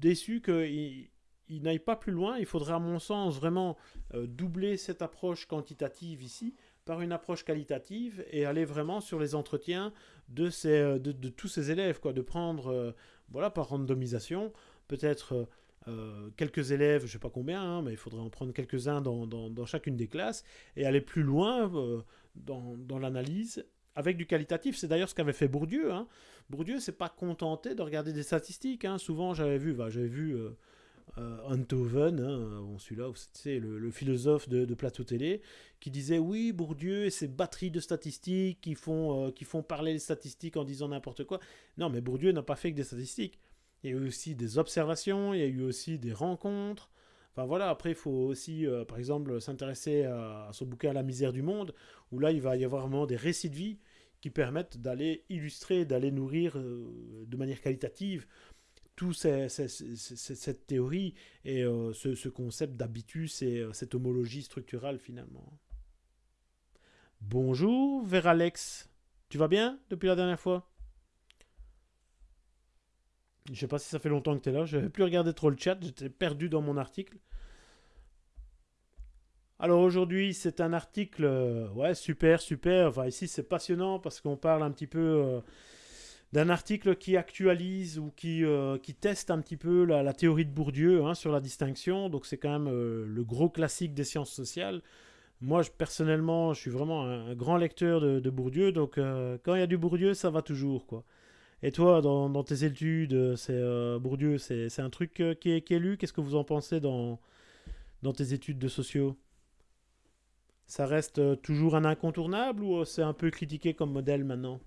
déçu qu'il il, n'aille pas plus loin. Il faudrait, à mon sens, vraiment euh, doubler cette approche quantitative ici par une approche qualitative et aller vraiment sur les entretiens de, ces, euh, de, tous ces élèves, quoi, de prendre, voilà, par randomisation, peut-être quelques élèves, je ne sais pas combien, hein, mais il faudrait en prendre quelques-uns dans, dans, chacune des classes et aller plus loin dans, dans l'analyse avec du qualitatif. C'est d'ailleurs ce qu'avait fait Bourdieu. Hein. Bourdieu s'est pas contenté de regarder des statistiques. Hein. Souvent, j'avais vu, bah, j'avais vu euh, euh hein, celui-là, c'est le, philosophe de, plateau télé, qui disait oui, Bourdieu et ses batteries de statistiques qui font, euh, qui font parler les statistiques en disant n'importe quoi. Non, mais Bourdieu n'a pas fait que des statistiques. Il y a eu aussi des observations, il y a eu aussi des rencontres. Enfin voilà, après il faut aussi, euh, par exemple, s'intéresser à, son bouquin La misère du monde, où là il va y avoir vraiment des récits de vie qui permettent d'aller illustrer, d'aller nourrir euh, de manière qualitative tout cette théorie et euh, ce, concept d'habitus et cette homologie structurale finalement. Bonjour, vers Alex. Tu vas bien depuis la dernière fois? Je sais pas si ça fait longtemps que tu es là. Je n'avais plus regardé trop le chat. J'étais perdu dans mon article. Alors aujourd'hui, c'est un article, euh, ouais, super, super. Enfin, ici, c'est passionnant parce qu'on parle un petit peu euh, d'un article qui actualise ou qui, euh, qui teste un petit peu la, théorie de Bourdieu hein, sur la distinction. Donc, c'est quand même le gros classique des sciences sociales. moi, je, personnellement, je suis vraiment un, grand lecteur de, Bourdieu, donc quand il y a du Bourdieu, ça va toujours, quoi. Et toi, dans, tes études, c'est euh, Bourdieu, c'est un truc qui est, qui, est, lu? Qu'est-ce que vous en pensez dans, dans tes études de sociaux? Ça reste toujours un incontournable ou c'est un peu critiqué comme modèle maintenant?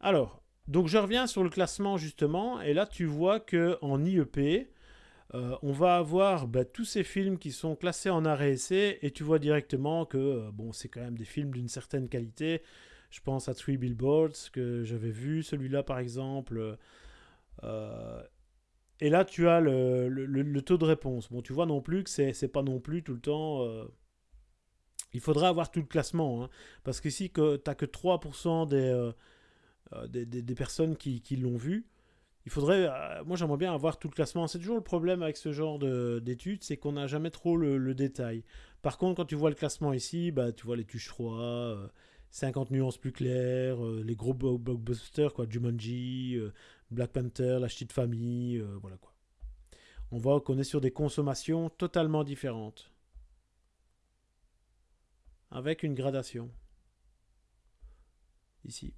Alors, donc je reviens sur le classement justement, et là tu vois que en IEP, euh, on va avoir bah, tous ces films qui sont classés en arrêt essai, et tu vois directement que euh, bon, c'est quand même des films d'une certaine qualité. Je pense à Three Billboards que j'avais vu, celui-là par exemple. Euh, et là, tu as le, taux de réponse. Bon, tu vois non plus que c'est pas non plus tout le temps. Il faudra avoir tout le classement. Hein, parce qu'ici, tu n'as que 3% des des, personnes qui, l'ont vu. Il faudrait, euh, moi j'aimerais bien avoir tout le classement. C'est toujours le problème avec ce genre d'études, c'est qu'on n'a jamais trop le, détail. Par contre, quand tu vois le classement ici, bah, tu vois les tuches froids, 50 nuances plus claires, euh, les gros blockbusters, quoi, Jumanji, Black Panther, La Petite Famille, voilà quoi. On voit qu'on est sur des consommations totalement différentes. Avec une gradation. Ici.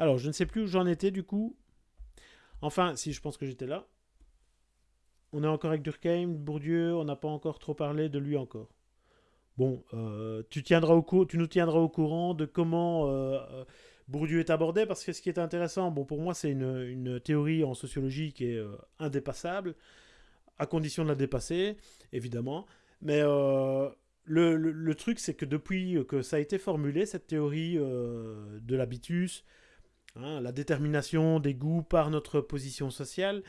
Alors, je ne sais plus où j'en étais du coup. Enfin, si, je pense que j'étais là. On est encore avec Durkheim, Bourdieu, on n'a pas encore trop parlé de lui encore. Bon, euh, tu, tiendras au nous tiendras au courant de comment euh, euh, Bourdieu est abordé, parce que ce qui est intéressant, bon, pour moi, c'est une, théorie en sociologie qui est indépassable, à condition de la dépasser, évidemment. Mais le, truc, c'est que depuis que ça a été formulé, cette théorie de l'habitus, Hein, la détermination des goûts par notre position sociale,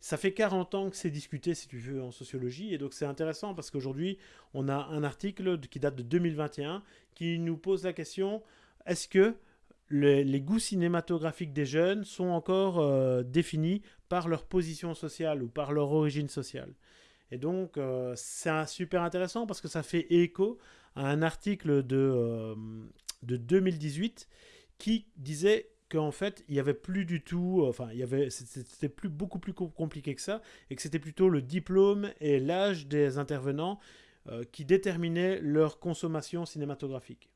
ça fait 40 ans que c'est discuté, si tu veux, en sociologie, et donc c'est intéressant parce qu'aujourd'hui, on a un article qui date de 2021 qui nous pose la question, est-ce que les, goûts cinématographiques des jeunes sont encore euh, définis par leur position sociale ou par leur origine sociale? Et donc, euh, c'est super intéressant parce que ça fait écho à un article de, euh, de 2018 qui disait qu'en fait, il n'y avait plus du tout, euh, enfin, il y avait, c'était plus, beaucoup plus compliqué que ça, et que c'était plutôt le diplôme et l'âge des intervenants euh, qui déterminaient leur consommation cinématographique.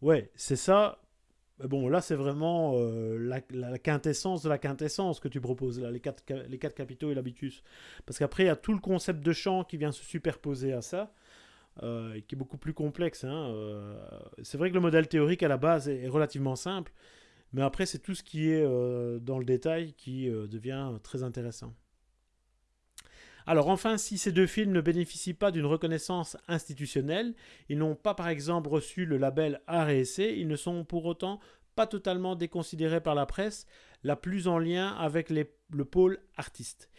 Ouais, c'est ça. Bon, là, c'est vraiment euh, la, quintessence de la quintessence que tu proposes, là, les quatre, les quatre capitaux et l'habitus. Parce qu'après, il y a tout le concept de champ qui vient se superposer à ça. Euh, qui est beaucoup plus complexe. Hein, euh, c'est vrai que le modèle théorique à la base est, relativement simple, mais après c'est tout ce qui est euh, dans le détail qui devient très intéressant. Alors enfin, si ces deux films ne bénéficient pas d'une reconnaissance institutionnelle, ils n'ont pas par exemple reçu le label art et essai, ils ne sont pour autant pas totalement déconsidérés par la presse, la plus en lien avec le pôle artiste.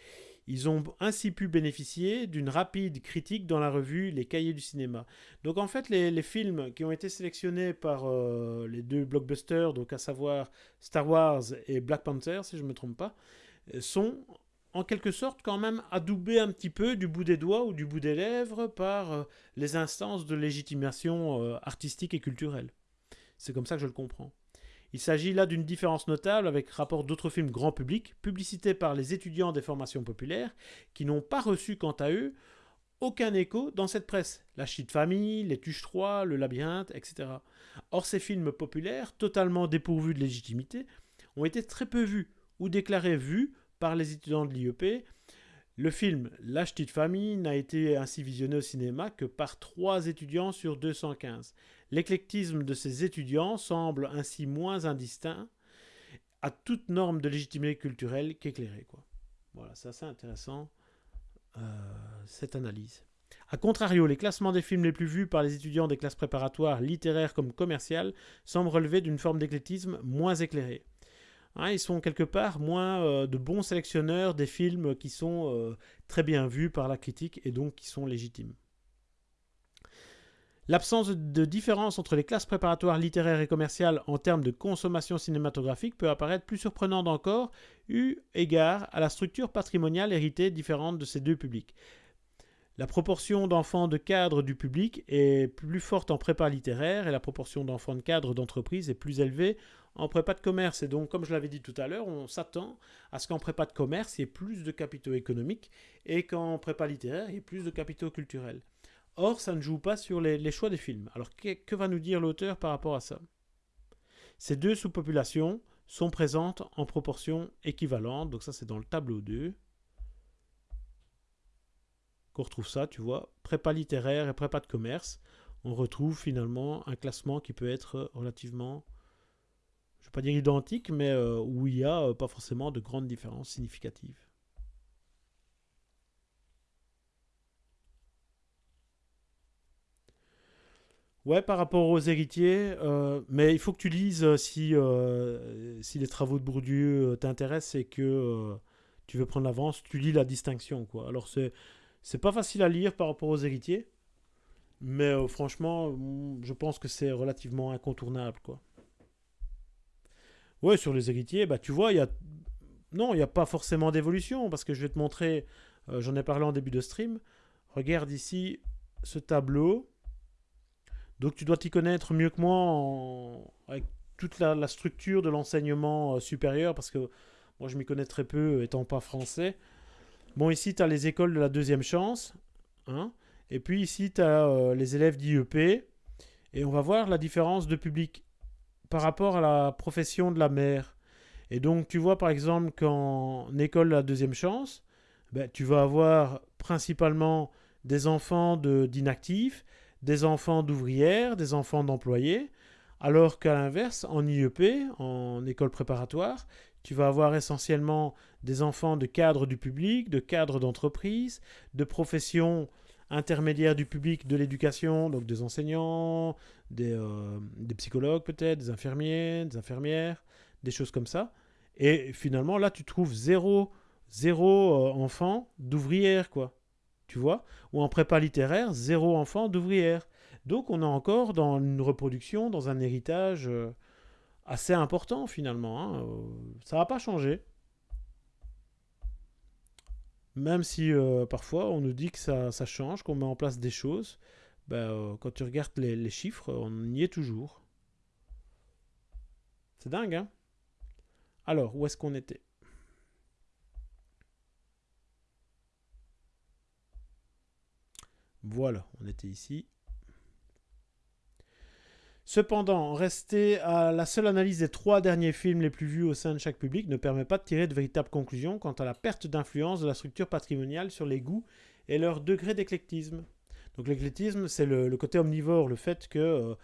Ils ont ainsi pu bénéficier d'une rapide critique dans la revue Les Cahiers du cinéma. Donc en fait, les, films qui ont été sélectionnés par euh, les deux blockbusters, donc à savoir Star Wars et Black Panther, si je ne me trompe pas, sont en quelque sorte quand même adoubés un petit peu du bout des doigts ou du bout des lèvres par euh, les instances de légitimation euh, artistique et culturelle. C'est comme ça que je le comprends. Il s'agit là d'une différence notable avec rapport d'autres films grand public, publicités par les étudiants des formations populaires, qui n'ont pas reçu quant à eux aucun écho dans cette presse. La Chute Famille, Les Tuches 3, Le Labyrinthe, etc. Or, ces films populaires, totalement dépourvus de légitimité, ont été très peu vus ou déclarés vus par les étudiants de l'IEP. Le film La Petite Famille n'a été ainsi visionné au cinéma que par 3 étudiants sur 215. L'éclectisme de ces étudiants semble ainsi moins indistinct à toute norme de légitimité culturelle qu'éclairé. Voilà, c'est assez intéressant euh, cette analyse. A contrario, les classements des films les plus vus par les étudiants des classes préparatoires littéraires comme commerciales semblent relever d'une forme d'éclectisme moins éclairée. Hein, ils sont quelque part moins euh, de bons sélectionneurs des films qui sont euh, très bien vus par la critique et donc qui sont légitimes. L'absence de différence entre les classes préparatoires littéraires et commerciales en termes de consommation cinématographique peut apparaître plus surprenante encore, eu égard à la structure patrimoniale héritée différente de ces deux publics. La proportion d'enfants de cadre du public est plus forte en prépa littéraire et la proportion d'enfants de cadre d'entreprise est plus élevée en prépa de commerce. Et donc, comme je l'avais dit tout à l'heure, on s'attend à ce qu'en prépa de commerce, il y ait plus de capitaux économiques et qu'en prépa littéraire, il y ait plus de capitaux culturels. Or, ça ne joue pas sur les, choix des films. Alors, que va nous dire l'auteur par rapport à ça? Ces deux sous-populations sont présentes en proportion équivalente. Donc ça, c'est dans le tableau 2 qu'on retrouve ça, tu vois. Prépa littéraire et prépa de commerce. On retrouve finalement un classement qui peut être relativement, je ne vais pas dire identique, mais euh, où il n'y a euh, pas forcément de grandes différences significatives. Ouais, par rapport aux héritiers, euh, mais il faut que tu lises euh, si, euh, si les travaux de Bourdieu t'intéressent et que tu veux prendre l'avance, tu lis la distinction. Quoi. Alors, c'est, c'est pas facile à lire par rapport aux héritiers, mais franchement, mm, je pense que c'est relativement incontournable. Quoi. Ouais, sur les héritiers, bah, tu vois, il y a. Non, il n'y a pas forcément d'évolution, parce que je vais te montrer, j'en ai parlé en début de stream. Regarde ici ce tableau. Donc tu dois t'y connaître mieux que moi avec toute la, structure de l'enseignement euh, supérieur, parce que moi je m'y connais très peu étant pas français. Bon, ici tu as les écoles de la deuxième chance, hein, et puis ici tu as euh, les élèves d'IEP, et on va voir la différence de public par rapport à la profession de la mère. Et donc tu vois par exemple qu'en école de la deuxième chance, ben, tu vas avoir principalement des enfants d'inactifs, des enfants d'ouvrières, des enfants d'employés, alors qu'à l'inverse, en IEP, en école préparatoire, tu vas avoir essentiellement des enfants de cadres du public, de cadres d'entreprise, de professions intermédiaires du public de l'éducation, donc des enseignants, des, euh, psychologues peut-être, des infirmiers, des infirmières, des choses comme ça. Et finalement, là, tu trouves zéro, zéro euh, enfant d'ouvrière, quoi tu vois, ou en prépa littéraire, zéro enfant d'ouvrière. Donc on est encore dans une reproduction, dans un héritage euh, assez important finalement. Hein. Euh, ça va pas changer. Même si euh, parfois on nous dit que ça, change, qu'on met en place des choses, ben, quand tu regardes les, les, chiffres, on y est toujours. C'est dingue, hein Alors, où est-ce qu'on était? Voilà, on était ici. Cependant, rester à la seule analyse des trois derniers films les plus vus au sein de chaque public ne permet pas de tirer de véritables conclusions quant à la perte d'influence de la structure patrimoniale sur les goûts et leur degré d'éclectisme. Donc l'éclectisme, c'est le, côté omnivore, le fait que euh,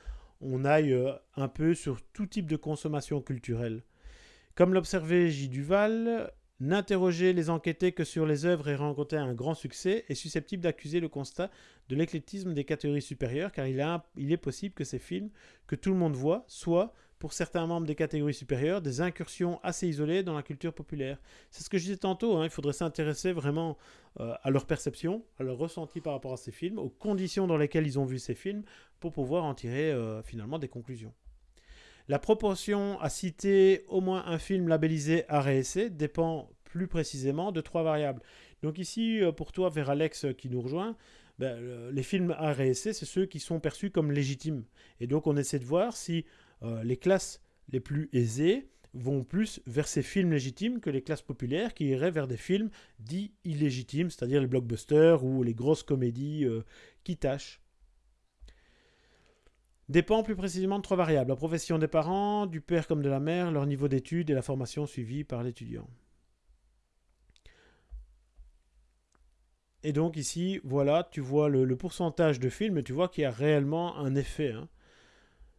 on aille euh, un peu sur tout type de consommation culturelle. Comme l'observait J. Duval, N'interroger les enquêtés que sur les œuvres et rencontrer un grand succès est susceptible d'accuser le constat de l'éclectisme des catégories supérieures, car il, est possible que ces films, que tout le monde voit, soient, pour certains membres des catégories supérieures, des incursions assez isolées dans la culture populaire. C'est ce que je disais tantôt, hein, il faudrait s'intéresser vraiment euh, à leur perception, à leur ressenti par rapport à ces films, aux conditions dans lesquelles ils ont vu ces films, pour pouvoir en tirer euh, finalement des conclusions. La proportion à citer au moins un film labellisé RSC dépend plus précisément de trois variables. Donc ici, euh, pour toi, vers Alex euh, qui nous rejoint, ben, les films RSC, c'est ceux qui sont perçus comme légitimes. Et donc on essaie de voir si euh, les classes les plus aisées vont plus vers ces films légitimes que les classes populaires qui iraient vers des films dits illégitimes, c'est-à-dire les blockbusters ou les grosses comédies qui tâchent dépend plus précisément de trois variables. La profession des parents, du père comme de la mère, leur niveau d'études et la formation suivie par l'étudiant. Et donc ici, voilà, tu vois le, pourcentage de films et tu vois qu'il y a réellement un effet. Hein.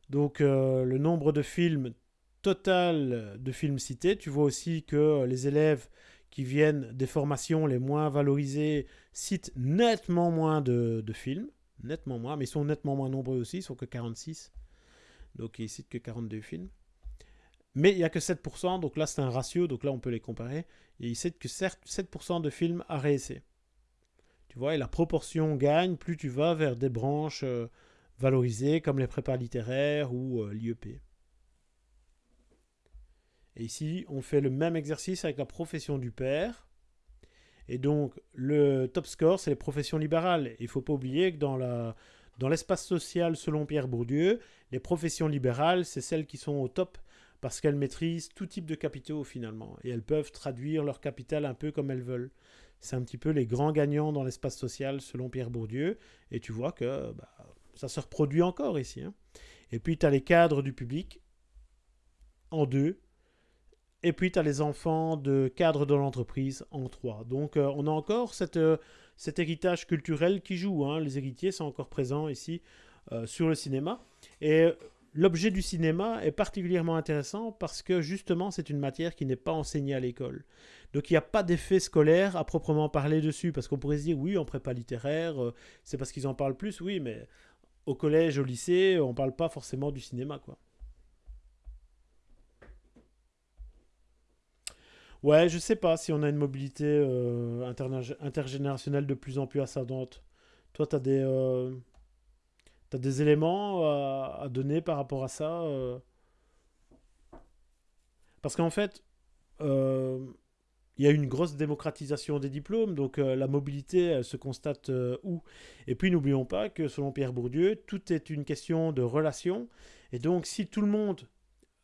Donc euh, le nombre de films total de films cités, tu vois aussi que les élèves qui viennent des formations les moins valorisées citent nettement moins de films nettement moins, mais ils sont nettement moins nombreux aussi, ils sont que 46. Donc ils citent que 42 films. Mais il n'y a que 7%, donc là c'est un ratio, donc là on peut les comparer. Et ils citent que 7% de films à réessayer. Tu vois, et la proportion gagne plus tu vas vers des branches euh, valorisées comme les prépas littéraires ou euh, l'IEP. Et ici, on fait le même exercice avec la profession du père. Et donc, le top score, c'est les professions libérales. Il ne faut pas oublier que dans l'espace social, selon Pierre Bourdieu, les professions libérales, c'est celles qui sont au top parce qu'elles maîtrisent tout type de capitaux finalement, et elles peuvent traduire leur capital un peu comme elles veulent. C'est un petit peu les grands gagnants dans l'espace social selon Pierre Bourdieu, et tu vois que bah, ça se reproduit encore ici. Hein. Et puis tu as les cadres du public en deux, et puis tu as les enfants de cadres de l'entreprise en trois. Donc euh, on a encore cette, euh, cet héritage culturel qui joue. Hein. Les héritiers sont encore présents ici euh, sur le cinéma. Et l'objet du cinéma est particulièrement intéressant parce que justement c'est une matière qui n'est pas enseignée à l'école. Donc il n'y a pas d'effet scolaire à proprement parler dessus parce qu'on pourrait se dire oui en prépa littéraire c'est parce qu'ils en parlent plus, oui mais au collège, au lycée on ne parle pas forcément du cinéma quoi. Ouais, je sais pas si on a une mobilité euh, intergénérationnelle de plus en plus ascendante. Toi, tu as des, euh, des éléments à, donner par rapport à ça euh? Parce qu'en fait, euh, il y a une grosse démocratisation des diplômes, donc la mobilité elle se constate où? Et puis n'oublions pas que selon Pierre Bourdieu, tout est une question de relation. Et donc si tout le monde,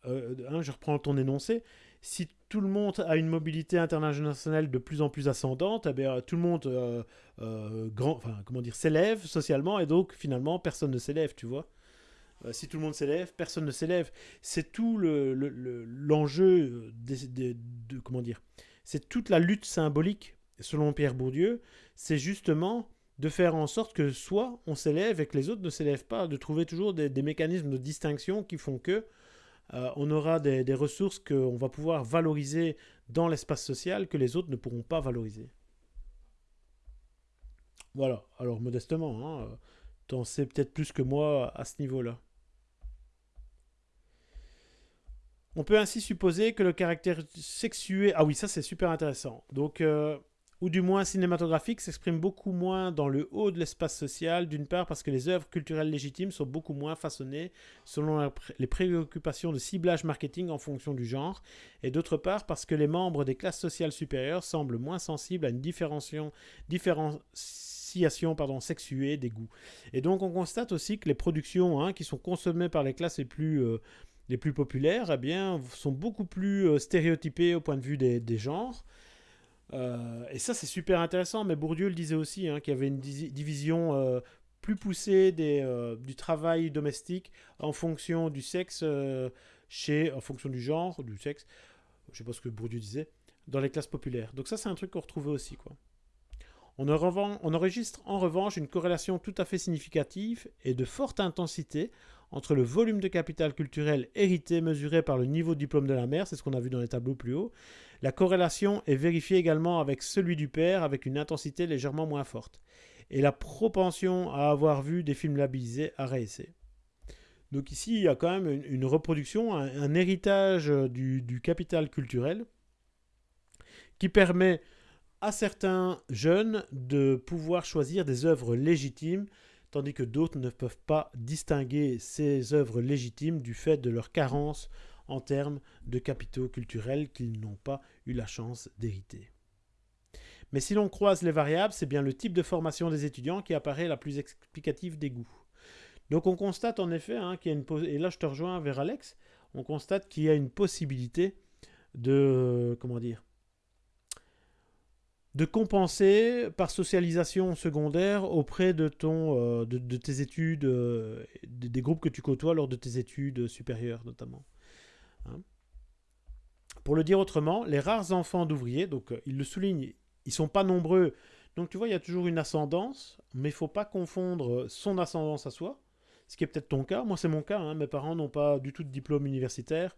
hein, je reprends ton énoncé, si tout le monde a une mobilité internationale de plus en plus ascendante, eh tout le monde euh, euh, grand, comment dire, s'élève socialement et donc finalement personne ne s'élève, tu vois. Euh, si tout le monde s'élève, personne ne s'élève. C'est tout l'enjeu le, de, comment dire, c'est toute la lutte symbolique selon Pierre Bourdieu, c'est justement de faire en sorte que soit on s'élève et que les autres ne s'élèvent pas, de trouver toujours des mécanismes de distinction qui font que euh, on aura des, ressources qu'on va pouvoir valoriser dans l'espace social que les autres ne pourront pas valoriser. Voilà, alors modestement, hein, en sais peut-être plus que moi à ce niveau-là. On peut ainsi supposer que le caractère sexué... Ah oui, ça c'est super intéressant. Donc, euh, ou du moins cinématographique, s'exprime beaucoup moins dans le haut de l'espace social, d'une part parce que les œuvres culturelles légitimes sont beaucoup moins façonnées selon les préoccupations de ciblage marketing en fonction du genre, et d'autre part parce que les membres des classes sociales supérieures semblent moins sensibles à une différenciation, sexuée des goûts. Et donc on constate aussi que les productions hein, qui sont consommées par les classes les plus... Euh, populaires, eh bien, sont beaucoup plus euh, stéréotypées au point de vue des genres. Euh, et ça, c'est super intéressant, mais Bourdieu le disait aussi, hein, qu'il y avait une division euh, plus poussée euh, du travail domestique en fonction du sexe, chez, en fonction du genre, du sexe, je sais pas ce que Bourdieu disait, dans les classes populaires. Donc ça, c'est un truc qu'on retrouvait aussi. Quoi. On, on enregistre en revanche une corrélation tout à fait significative et de forte intensité entre le volume de capital culturel hérité mesuré par le niveau de diplôme de la mère, c'est ce qu'on a vu dans les tableaux plus haut, la corrélation est vérifiée également avec celui du père avec une intensité légèrement moins forte. Et la propension à avoir vu des films labellisés à réessai. Donc ici, il y a quand même une, reproduction, un, héritage du, du, capital culturel qui permet à certains jeunes de pouvoir choisir des œuvres légitimes, tandis que d'autres ne peuvent pas distinguer ces œuvres légitimes du fait de leur carence en termes de capitaux culturels qu'ils n'ont pas eu la chance d'hériter. Mais si l'on croise les variables, c'est bien le type de formation des étudiants qui apparaît la plus explicative des goûts. Donc on constate en effet hein, qu'il y a une et là je te rejoins vers Alex, on constate qu'il y a une possibilité de comment dire de compenser par socialisation secondaire auprès de ton euh, de, tes études euh, des groupes que tu côtoies lors de tes études supérieures notamment. Hein. Pour le dire autrement, les rares enfants d'ouvriers, donc euh, il le souligne, ils sont pas nombreux. Donc tu vois, il y a toujours une ascendance, mais il faut pas confondre son ascendance à soi, ce qui est peut-être ton cas. Moi, c'est mon cas. Hein. Mes parents n'ont pas du tout de diplôme universitaire.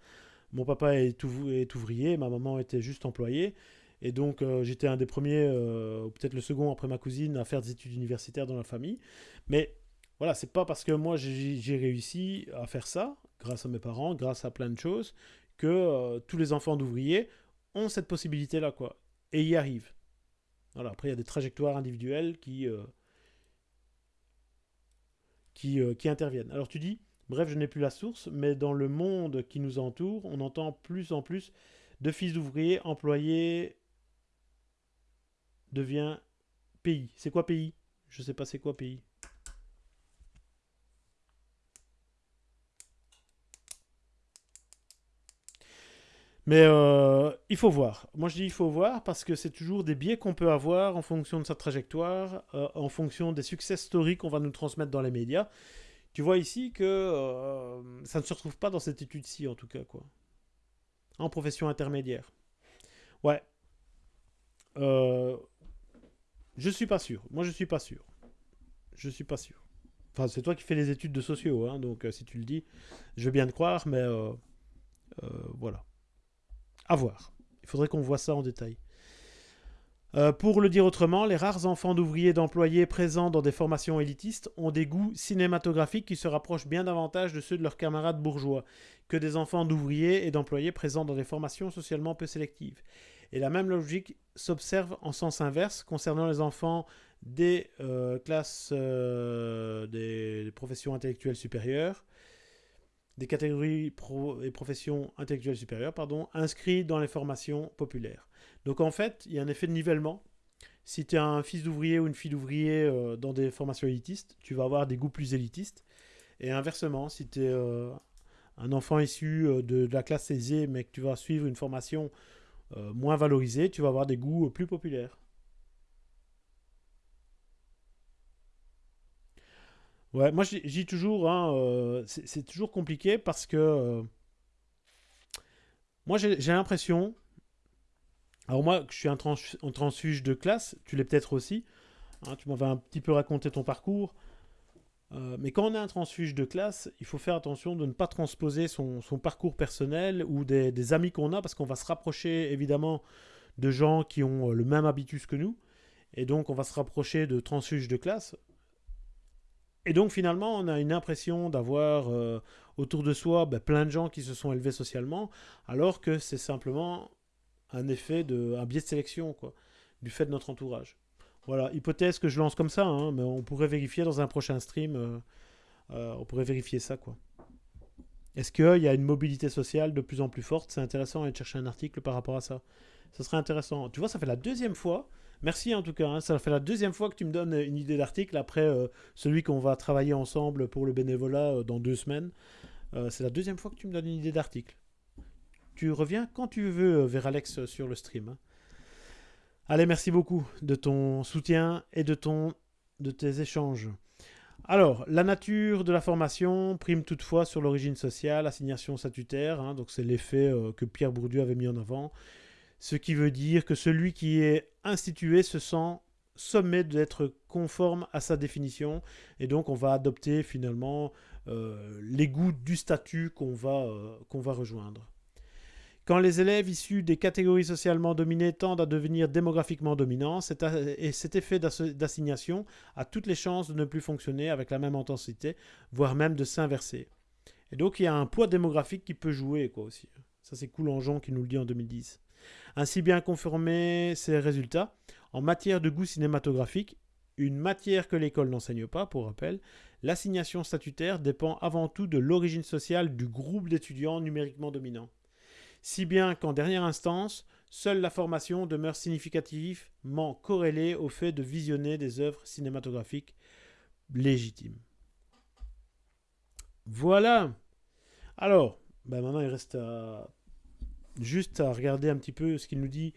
Mon papa est, ouvrier, ma maman était juste employée. Et donc, euh, j'étais un des premiers, euh, peut-être le second après ma cousine, à faire des études universitaires dans la famille. Mais voilà, c'est pas parce que moi j'ai réussi à faire ça, grâce à mes parents, grâce à plein de choses, que euh, tous les enfants d'ouvriers ont cette possibilité-là, quoi. Et y arrivent. Voilà, après, il y a des trajectoires individuelles qui, euh, euh, qui interviennent. Alors tu dis, bref, je n'ai plus la source, mais dans le monde qui nous entoure, on entend plus en plus de fils d'ouvriers employés devient pays. C'est quoi pays? Je sais pas c'est quoi pays. Mais euh, il faut voir. Moi, je dis il faut voir parce que c'est toujours des biais qu'on peut avoir en fonction de sa trajectoire, euh, en fonction des success stories qu'on va nous transmettre dans les médias. Tu vois ici que euh, ça ne se retrouve pas dans cette étude-ci, en tout cas, quoi. En profession intermédiaire. Ouais. Je suis pas sûr. Moi, je suis pas sûr. Je suis pas sûr. Enfin, c'est toi qui fais les études de sociaux, hein, donc si tu le dis, je veux bien te croire, mais voilà. À voir. Il faudrait qu'on voit ça en détail. Euh, pour le dire autrement, les rares enfants d'ouvriers et d'employés présents dans des formations élitistes ont des goûts cinématographiques qui se rapprochent bien davantage de ceux de leurs camarades bourgeois que des enfants d'ouvriers et d'employés présents dans des formations socialement peu sélectives. Et la même logique s'observe en sens inverse concernant les enfants des euh, classes euh, des professions intellectuelles supérieures des catégories et professions intellectuelles supérieures, pardon, inscrits dans les formations populaires. Donc en fait, il y a un effet de nivellement. Si tu es un fils d'ouvrier ou une fille d'ouvrier euh, dans des formations élitistes, tu vas avoir des goûts plus élitistes. Et inversement, si tu es euh, un enfant issu euh, de, la classe aisée, mais que tu vas suivre une formation moins valorisée, tu vas avoir des goûts plus populaires. Ouais, moi je dis toujours, hein, euh, c'est toujours compliqué parce que euh, moi j'ai l'impression, alors moi je suis un, transfuge de classe, tu l'es peut-être aussi, hein, tu m'avais un petit peu raconté ton parcours, euh, mais quand on est un transfuge de classe, il faut faire attention de ne pas transposer son, parcours personnel ou des, des amis qu'on a parce qu'on va se rapprocher évidemment de gens qui ont le même habitus que nous. Et donc, on va se rapprocher de transfuges de classe. Et donc finalement, on a une impression d'avoir euh, autour de soi ben, plein de gens qui se sont élevés socialement, alors que c'est simplement un effet de un biais de sélection, quoi, du fait de notre entourage. Voilà, hypothèse que je lance comme ça, hein, mais on pourrait vérifier dans un prochain stream, euh, euh, on pourrait vérifier ça, quoi. Est-ce qu'il y a une mobilité sociale de plus en plus forte? C'est intéressant de chercher un article par rapport à ça. Ce serait intéressant. Tu vois, ça fait la deuxième fois Merci en tout cas, hein. ça fait la deuxième fois que tu me donnes une idée d'article après euh, celui qu'on va travailler ensemble pour le bénévolat euh, dans deux semaines. Euh, c'est la deuxième fois que tu me donnes une idée d'article. Tu reviens quand tu veux vers Alex sur le stream. Hein. Allez, merci beaucoup de ton soutien et de, ton, de tes échanges. Alors, la nature de la formation prime toutefois sur l'origine sociale, assignation statutaire, hein. donc c'est l'effet que Pierre Bourdieu avait mis en avant ce qui veut dire que celui qui est institué se sent sommé d'être conforme à sa définition, et donc on va adopter finalement euh, les goûts du statut qu'on va, euh, qu'on va rejoindre. Quand les élèves issus des catégories socialement dominées tendent à devenir démographiquement dominants, cet, et cet effet d'assignation a toutes les chances de ne plus fonctionner avec la même intensité, voire même de s'inverser. Et donc il y a un poids démographique qui peut jouer quoi aussi. Ça c'est Coulangeon qui nous le dit en 2010. Ainsi bien conformer ces résultats, en matière de goût cinématographique, une matière que l'école n'enseigne pas, pour rappel, l'assignation statutaire dépend avant tout de l'origine sociale du groupe d'étudiants numériquement dominant. Si bien qu'en dernière instance, seule la formation demeure significativement corrélée au fait de visionner des œuvres cinématographiques légitimes. Voilà. Alors, ben maintenant il reste à juste à regarder un petit peu ce qu'il nous dit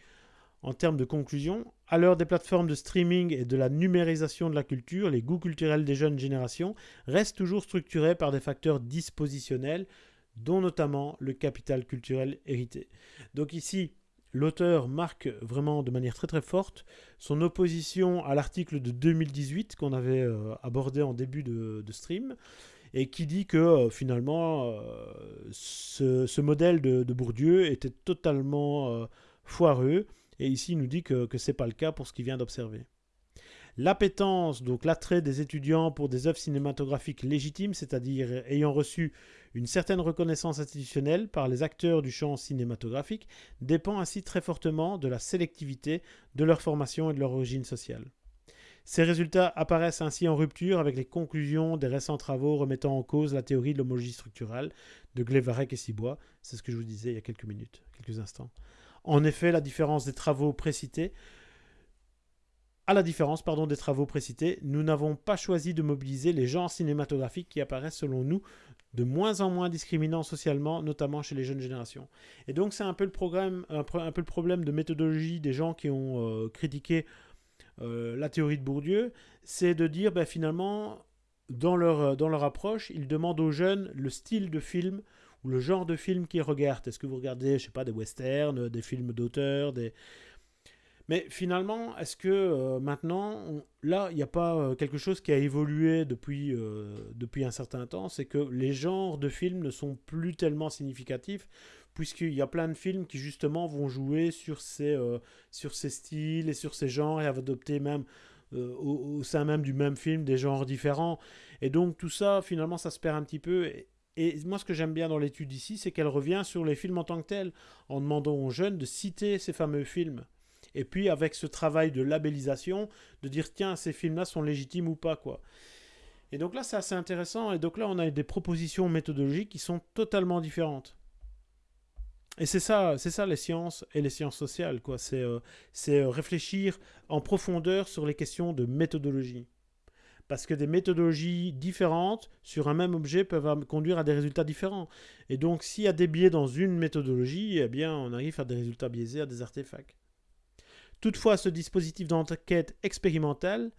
en termes de conclusion. À l'heure des plateformes de streaming et de la numérisation de la culture, les goûts culturels des jeunes générations restent toujours structurés par des facteurs dispositionnels, dont notamment le capital culturel hérité. Donc ici, l'auteur marque vraiment de manière très très forte son opposition à l'article de 2018 qu'on avait euh, abordé en début de stream, et qui dit que euh, finalement euh, ce, modèle de, Bourdieu était totalement euh, foireux, et ici il nous dit que ce n'est pas le cas pour ce qu'il vient d'observer. L'appétence, donc l'attrait des étudiants pour des œuvres cinématographiques légitimes, c'est-à-dire ayant reçu une certaine reconnaissance institutionnelle par les acteurs du champ cinématographique, dépend ainsi très fortement de la sélectivité de leur formation et de leur origine sociale. Ces résultats apparaissent ainsi en rupture avec les conclusions des récents travaux remettant en cause la théorie de l'homologie structurale de Glevarec et Sibois. C'est ce que je vous disais il y a quelques minutes, quelques instants. En effet, la différence des travaux précités à la différence des travaux précités, nous n'avons pas choisi de mobiliser les genres cinématographiques qui apparaissent selon nous de moins en moins discriminants socialement, notamment chez les jeunes générations. Et donc c'est un, peu le programme, un, peu le problème de méthodologie des gens qui ont euh, critiqué euh, la théorie de Bourdieu, c'est de dire ben, finalement, dans leur, euh, dans leur approche, ils demandent aux jeunes le style de film ou le genre de film qu'ils regardent. Est-ce que vous regardez, je sais pas, des westerns, des films d'auteur, des mais finalement, est-ce que euh, maintenant, là, il n'y a pas euh, quelque chose qui a évolué depuis, euh, depuis un certain temps C'est que les genres de films ne sont plus tellement significatifs, puisqu'il y a plein de films qui justement vont jouer sur ces, sur ces styles et sur ces genres et adopter même au, au, sein même du même film des genres différents. Et donc tout ça, finalement, ça se perd un petit peu. Et, et moi, ce que j'aime bien dans l'étude ici, c'est qu'elle revient sur les films en tant que tels, en demandant aux jeunes de citer ces fameux films. Et puis avec ce travail de labellisation, de dire tiens, ces films-là sont légitimes ou pas, quoi. Et donc là, c'est assez intéressant. Et donc là, on a des propositions méthodologiques qui sont totalement différentes. Et c'est ça, c'est ça les sciences et les sciences sociales, quoi. C'est euh, euh, réfléchir en profondeur sur les questions de méthodologie. Parce que des méthodologies différentes sur un même objet peuvent conduire à des résultats différents. Et donc, s'il y a des biais dans une méthodologie, eh bien, on arrive à des résultats biaisés, à des artefacts. Toutefois, ce dispositif d'enquête expérimentale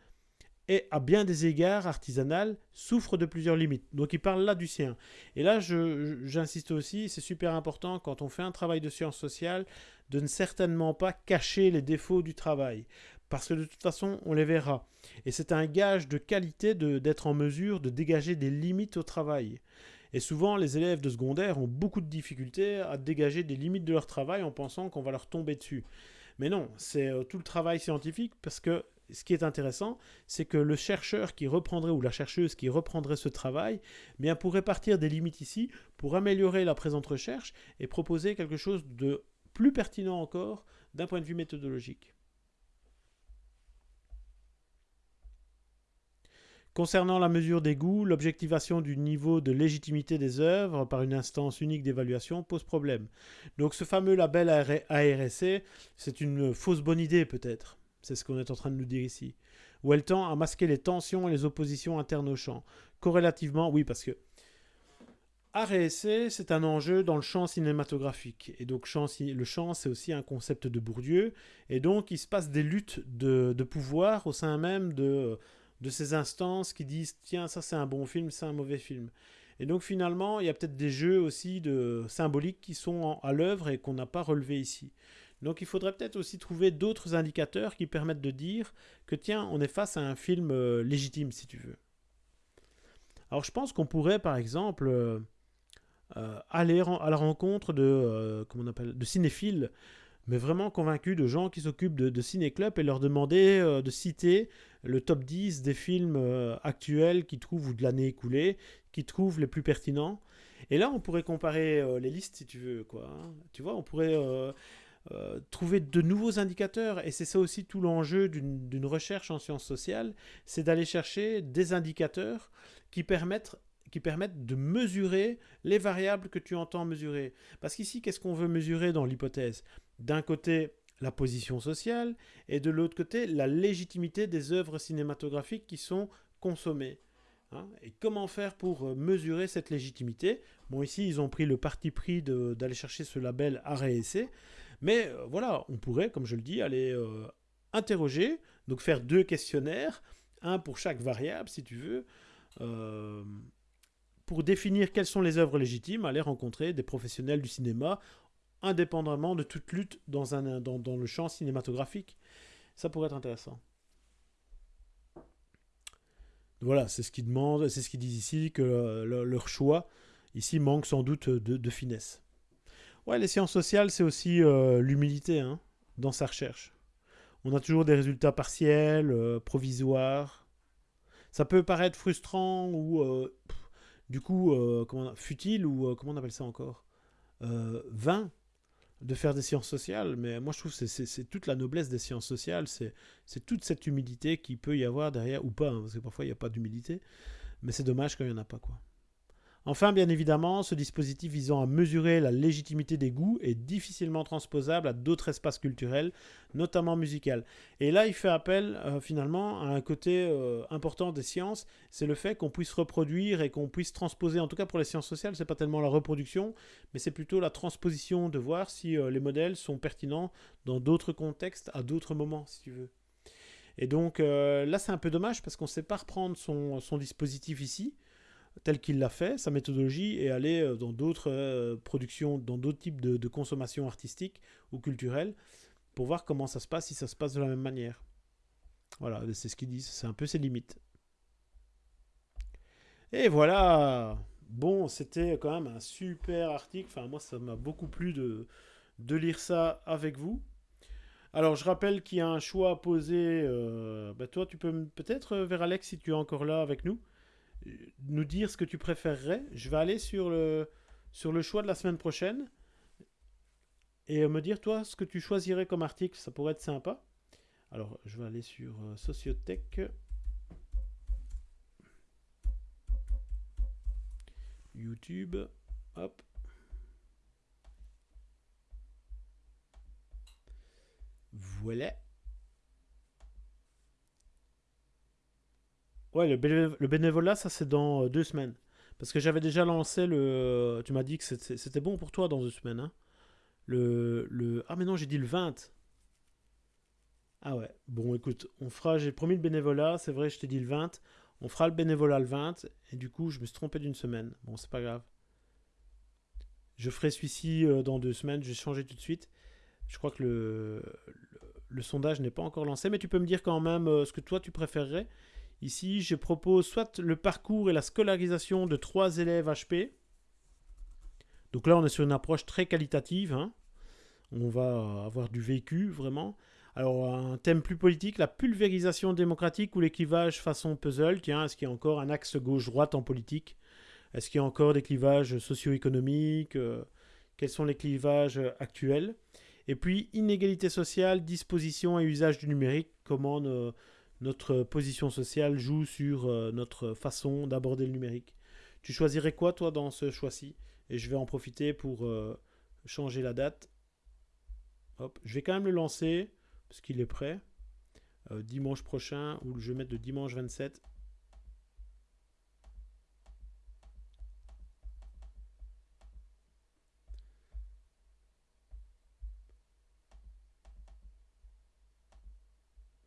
et à bien des égards artisanal souffre de plusieurs limites. Donc il parle là du sien. Et là, j'insiste aussi, c'est super important quand on fait un travail de sciences sociales de ne certainement pas cacher les défauts du travail. Parce que de toute façon, on les verra. Et c'est un gage de qualité d'être en mesure de dégager des limites au travail. Et souvent, les élèves de secondaire ont beaucoup de difficultés à dégager des limites de leur travail en pensant qu'on va leur tomber dessus. Mais non, c'est euh, tout le travail scientifique parce que ce qui est intéressant, c'est que le chercheur qui reprendrait ou la chercheuse qui reprendrait ce travail, eh bien pourrait partir des limites ici pour améliorer la présente recherche et proposer quelque chose de plus pertinent encore d'un point de vue méthodologique. Concernant la mesure des goûts, l'objectivation du niveau de légitimité des œuvres par une instance unique d'évaluation pose problème. Donc ce fameux label ARSC, c'est une fausse bonne idée peut-être. C'est ce qu'on est en train de nous dire ici. Où elle tend à masquer les tensions et les oppositions internes au champ. Corrélativement, oui, parce que ARSC, c'est un enjeu dans le champ cinématographique. Et donc le champ, c'est aussi un concept de Bourdieu. Et donc il se passe des luttes de, pouvoir au sein même de de ces instances qui disent tiens ça c'est un bon film, c'est un mauvais film. Et donc finalement il y a peut-être des jeux aussi de symboliques qui sont à l'œuvre et qu'on n'a pas relevé ici. Donc il faudrait peut-être aussi trouver d'autres indicateurs qui permettent de dire que tiens on est face à un film euh, légitime si tu veux. Alors je pense qu'on pourrait par exemple euh, euh, aller à la rencontre de, cinéphiles mais vraiment convaincus de gens qui s'occupent de, de ciné-club et leur demander de citer le top 10 des films actuels qui trouvent, ou de l'année écoulée, qui trouvent les plus pertinents. Et là, on pourrait comparer les listes, si tu veux, quoi. Hein. Tu vois, on pourrait euh, trouver de nouveaux indicateurs. Et c'est ça aussi tout l'enjeu d'une recherche en sciences sociales, c'est d'aller chercher des indicateurs qui permettent qui permettent de mesurer les variables que tu entends mesurer. Parce qu'ici, qu'est-ce qu'on veut mesurer dans l'hypothèse? D'un côté, la position sociale, et de l'autre côté, la légitimité des œuvres cinématographiques qui sont consommées. Hein? et comment faire pour euh, mesurer cette légitimité? Bon, ici, ils ont pris le parti pris d'aller chercher ce label arrêt essai, mais euh, voilà, on pourrait, comme je le dis, aller euh, interroger, donc faire deux questionnaires, un pour chaque variable, si tu veux, pour définir quelles sont les œuvres légitimes, aller rencontrer des professionnels du cinéma indépendamment de toute lutte dans le champ cinématographique. Ça pourrait être intéressant. Voilà, c'est ce qu'ils demandent, c'est ce qu'ils disent ici, que leur choix ici manque sans doute de, finesse. Ouais, les sciences sociales, c'est aussi euh, l'humilité hein, dans sa recherche. On a toujours des résultats partiels, euh, provisoires. Ça peut paraître frustrant ou euh, du coup comment, futile ou comment on appelle ça encore vain de faire des sciences sociales, mais moi je trouve que c'est toute la noblesse des sciences sociales, c'est toute cette humilité qui peut y avoir derrière, ou pas, hein, parce que parfois il n'y a pas d'humilité, mais c'est dommage quand il n'y en a pas. quoi. Enfin, bien évidemment, ce dispositif visant à mesurer la légitimité des goûts est difficilement transposable à d'autres espaces culturels, notamment musical. Et là, il fait appel euh, finalement à un côté euh, important des sciences, c'est le fait qu'on puisse reproduire et qu'on puisse transposer, en tout cas pour les sciences sociales, c'est pas tellement la reproduction, mais c'est plutôt la transposition de voir si euh, les modèles sont pertinents dans d'autres contextes, à d'autres moments, si tu veux. Et donc là, c'est un peu dommage parce qu'on ne sait pas reprendre son dispositif ici tel qu'il l'a fait, sa méthodologie, et aller euh, dans d'autres euh, productions, dans d'autres types de, consommation artistique ou culturelle, pour voir comment ça se passe, si ça se passe de la même manière. Voilà, c'est ce qu'ils disent, c'est un peu ses limites. Et voilà Bon, c'était quand même un super article, enfin moi ça m'a beaucoup plu de, lire ça avec vous. Alors, je rappelle qu'il y a un choix à poser. Euh, bah, toi, tu peux peut-être, vers Alex, si tu es encore là avec nous, nous dire ce que tu préférerais. Je vais aller sur le, sur le choix de la semaine prochaine et me dire, toi, ce que tu choisirais comme article. Ça pourrait être sympa. Alors, je vais aller sur euh, Sociotech. YouTube. Hop. Voilà. Ouais, le, bénévolat, ça c'est dans euh, deux semaines. Parce que j'avais déjà lancé le. Tu m'as dit que c'était bon pour toi dans deux semaines. Hein. Le, le. Ah, mais non, j'ai dit le 20. Ah ouais. Bon, écoute, on fera. J'ai promis le bénévolat. C'est vrai, je t'ai dit le 20. On fera le bénévolat le 20. Et du coup, je me suis trompé d'une semaine. Bon, c'est pas grave. Je ferai celui-ci euh, dans deux semaines. Je vais changer tout de suite. Je crois que le, sondage n'est pas encore lancé. Mais tu peux me dire quand même euh, ce que toi tu préférerais. Ici, je propose soit le parcours et la scolarisation de trois élèves HP. Donc là, on est sur une approche très qualitative. Hein. On va avoir du vécu, vraiment. Alors, un thème plus politique, la pulvérisation démocratique ou l'équivage façon puzzle. Tiens, est-ce qu'il y a encore un axe gauche-droite en politique? Est-ce qu'il y a encore des clivages socio-économiques? Euh, Quels sont les clivages actuels? Et puis, inégalité sociale, disposition et usage du numérique. Comment notre position sociale joue sur euh, notre façon d'aborder le numérique. Tu choisirais quoi, toi, dans ce choix-ci? Et je vais en profiter pour euh, changer la date. Hop, je vais quand même le lancer, parce qu'il est prêt. Euh, dimanche prochain, ou je vais mettre le dimanche 27.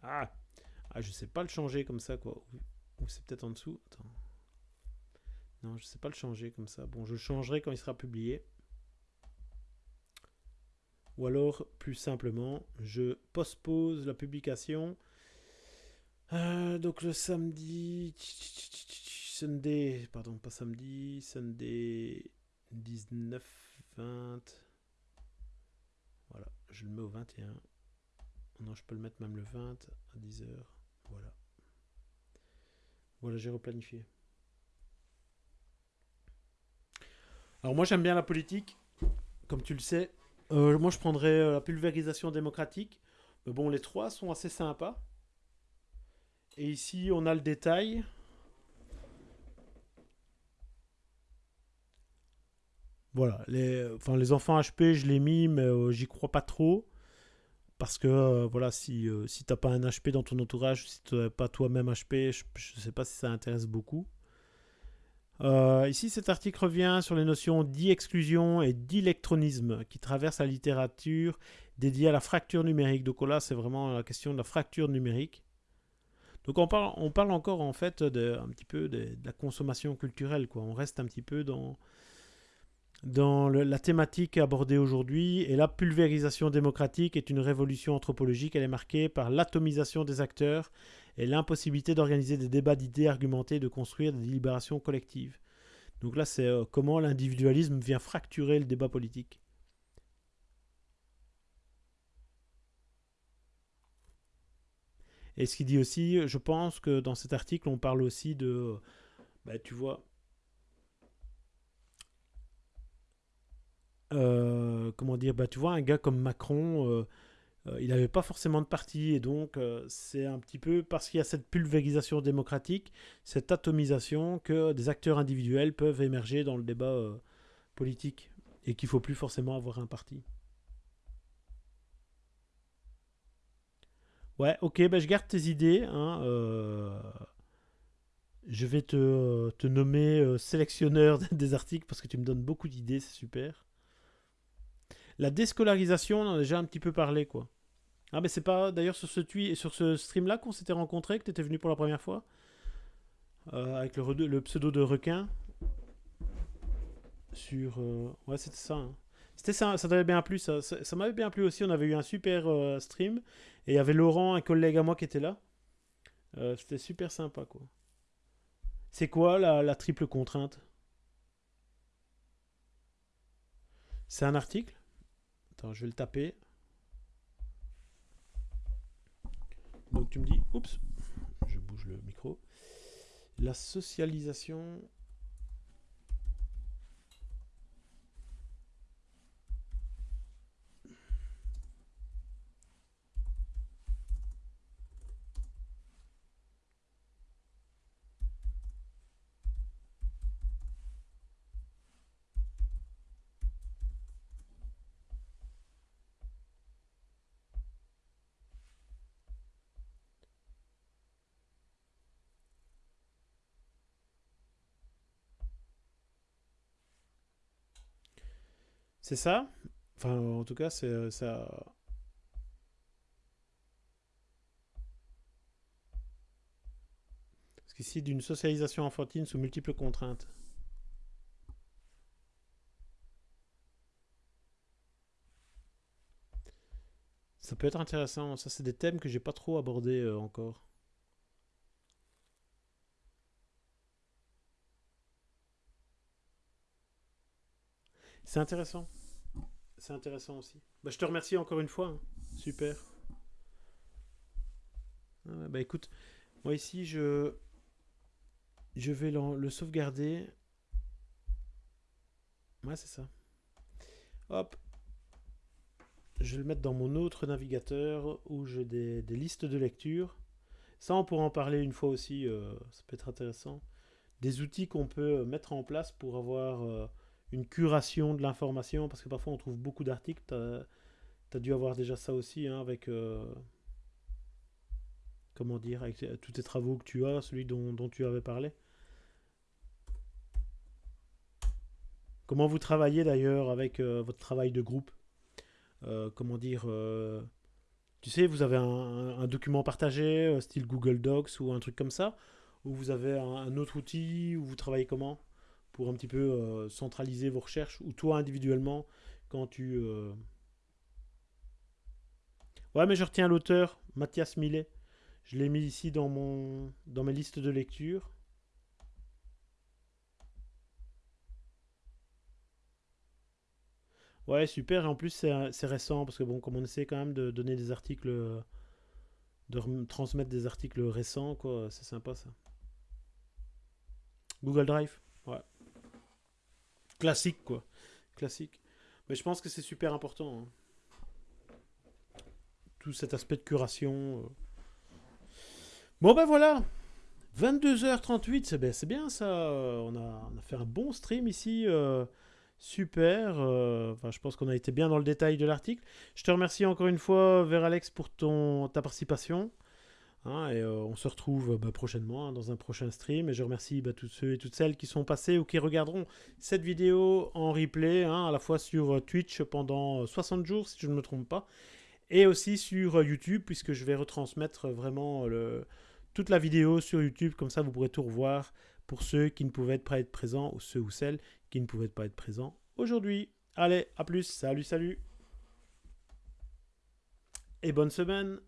Ah ah, je sais pas le changer comme ça, quoi. Ou c'est peut-être en dessous. Attends. Non, je sais pas le changer comme ça. Bon, je changerai quand il sera publié. Ou alors, plus simplement, je postpose la publication. Euh, donc le samedi... Sunday... Pardon, pas samedi. Sunday 19, 20... Voilà, je le mets au 21. Non, je peux le mettre même le 20 à 10h. Voilà. Voilà, j'ai replanifié. Alors moi j'aime bien la politique, comme tu le sais. Euh, moi je prendrais euh, la pulvérisation démocratique. Mais bon, les trois sont assez sympas. Et ici on a le détail. Voilà, les, enfin, les enfants HP, je l'ai mis, mais euh, j'y crois pas trop. Parce que euh, voilà, si, euh, si tu n'as pas un HP dans ton entourage, si tu n'as pas toi-même HP, je ne sais pas si ça intéresse beaucoup. Euh, ici, cet article revient sur les notions d'e-exclusion et d'électronisme qui traversent la littérature dédiée à la fracture numérique. Donc là, c'est vraiment la question de la fracture numérique. Donc on parle, on parle encore en fait de, un petit peu de, de la consommation culturelle. Quoi. On reste un petit peu dans, dans la thématique abordée aujourd'hui. Et la pulvérisation démocratique est une révolution anthropologique. Elle est marquée par l'atomisation des acteurs et l'impossibilité d'organiser des débats d'idées argumentés, de construire des délibérations collectives. Donc là, c'est euh, comment l'individualisme vient fracturer le débat politique. Et ce qu'il dit aussi, je pense que dans cet article, on parle aussi de, bah, tu vois, Euh, comment dire, bah, tu vois, un gars comme Macron, euh, euh, il n'avait pas forcément de parti, et donc c'est un petit peu parce qu'il y a cette pulvérisation démocratique, cette atomisation, que des acteurs individuels peuvent émerger dans le débat politique, et qu'il faut plus forcément avoir un parti. Ouais, ok, ben je garde tes idées. Hein, je vais te nommer sélectionneur des articles parce que tu me donnes beaucoup d'idées, c'est super. La déscolarisation, on en a déjà un petit peu parlé, quoi. Ah, mais c'est pas d'ailleurs sur ce, sur ce stream-là qu'on s'était rencontré, que tu étais venu pour la première fois euh, Avec le, pseudo de requin. Sur. Euh, ouais, c'était ça. Hein. C'était ça, ça t'avait bien plu, ça. Ça, m'avait bien plu aussi. On avait eu un super euh, stream. Et il y avait Laurent, un collègue à moi, qui était là. c'était super sympa, quoi. C'est quoi la triple contrainte? C'est un article? Attends, je vais le taper. Donc tu me dis, oups, je bouge le micro. La socialisation C'est ça? Enfin, en tout cas, c'est euh, ça. Parce qu'ici, d'une socialisation enfantine sous multiples contraintes. Ça peut être intéressant. Ça, c'est des thèmes que j'ai pas trop abordés euh, encore. C'est intéressant. C'est intéressant aussi. Bah, je te remercie encore une fois. Hein. Super. Ah, bah écoute, moi ici, je, je vais le, sauvegarder. Ouais, c'est ça. Hop. Je vais le mettre dans mon autre navigateur où j'ai des, listes de lecture. Ça, on pourra en parler une fois aussi. Euh, ça peut être intéressant. Des outils qu'on peut mettre en place pour avoir... Euh, une curation de l'information, parce que parfois on trouve beaucoup d'articles. Tu as, dû avoir déjà ça aussi, hein, avec... Euh, comment dire Avec euh, tous tes travaux que tu as, celui dont, tu avais parlé. Comment vous travaillez d'ailleurs avec euh, votre travail de groupe? Comment dire Tu sais, vous avez un, document partagé, style Google Docs ou un truc comme ça? Ou vous avez un autre outil Ou vous travaillez comment? Pour un petit peu euh, centraliser vos recherches ou toi individuellement quand tu... Euh, ouais, mais je retiens l'auteur, Mathias Millet. Je l'ai mis ici dans, mon, dans mes listes de lecture. Ouais, super. Et en plus, c'est récent parce que, bon, comme on essaie quand même de donner des articles, de transmettre des articles récents, quoi, c'est sympa ça. Google Drive, classique, quoi. Classique. Mais je pense que c'est super important. Hein. Tout cet aspect de curation. Euh. Bon, ben voilà. 22h38, c'est bien, ça. On a, fait un bon stream ici. Euh, super. Euh, je pense qu'on a été bien dans le détail de l'article. Je te remercie encore une fois, Vers Alex, pour ton, ta participation. Hein, et euh, on se retrouve bah, prochainement hein, dans un prochain stream. Et je remercie bah, tous ceux et toutes celles qui sont passés ou qui regarderont cette vidéo en replay, hein, à la fois sur euh, Twitch pendant 60 euh, jours, si je ne me trompe pas, et aussi sur YouTube, puisque je vais retransmettre vraiment toute la vidéo sur YouTube. Comme ça, vous pourrez tout revoir pour ceux qui ne pouvaient pas être présents ou ceux ou celles qui ne pouvaient pas être présents aujourd'hui. Allez, à plus. Salut, salut. Et bonne semaine.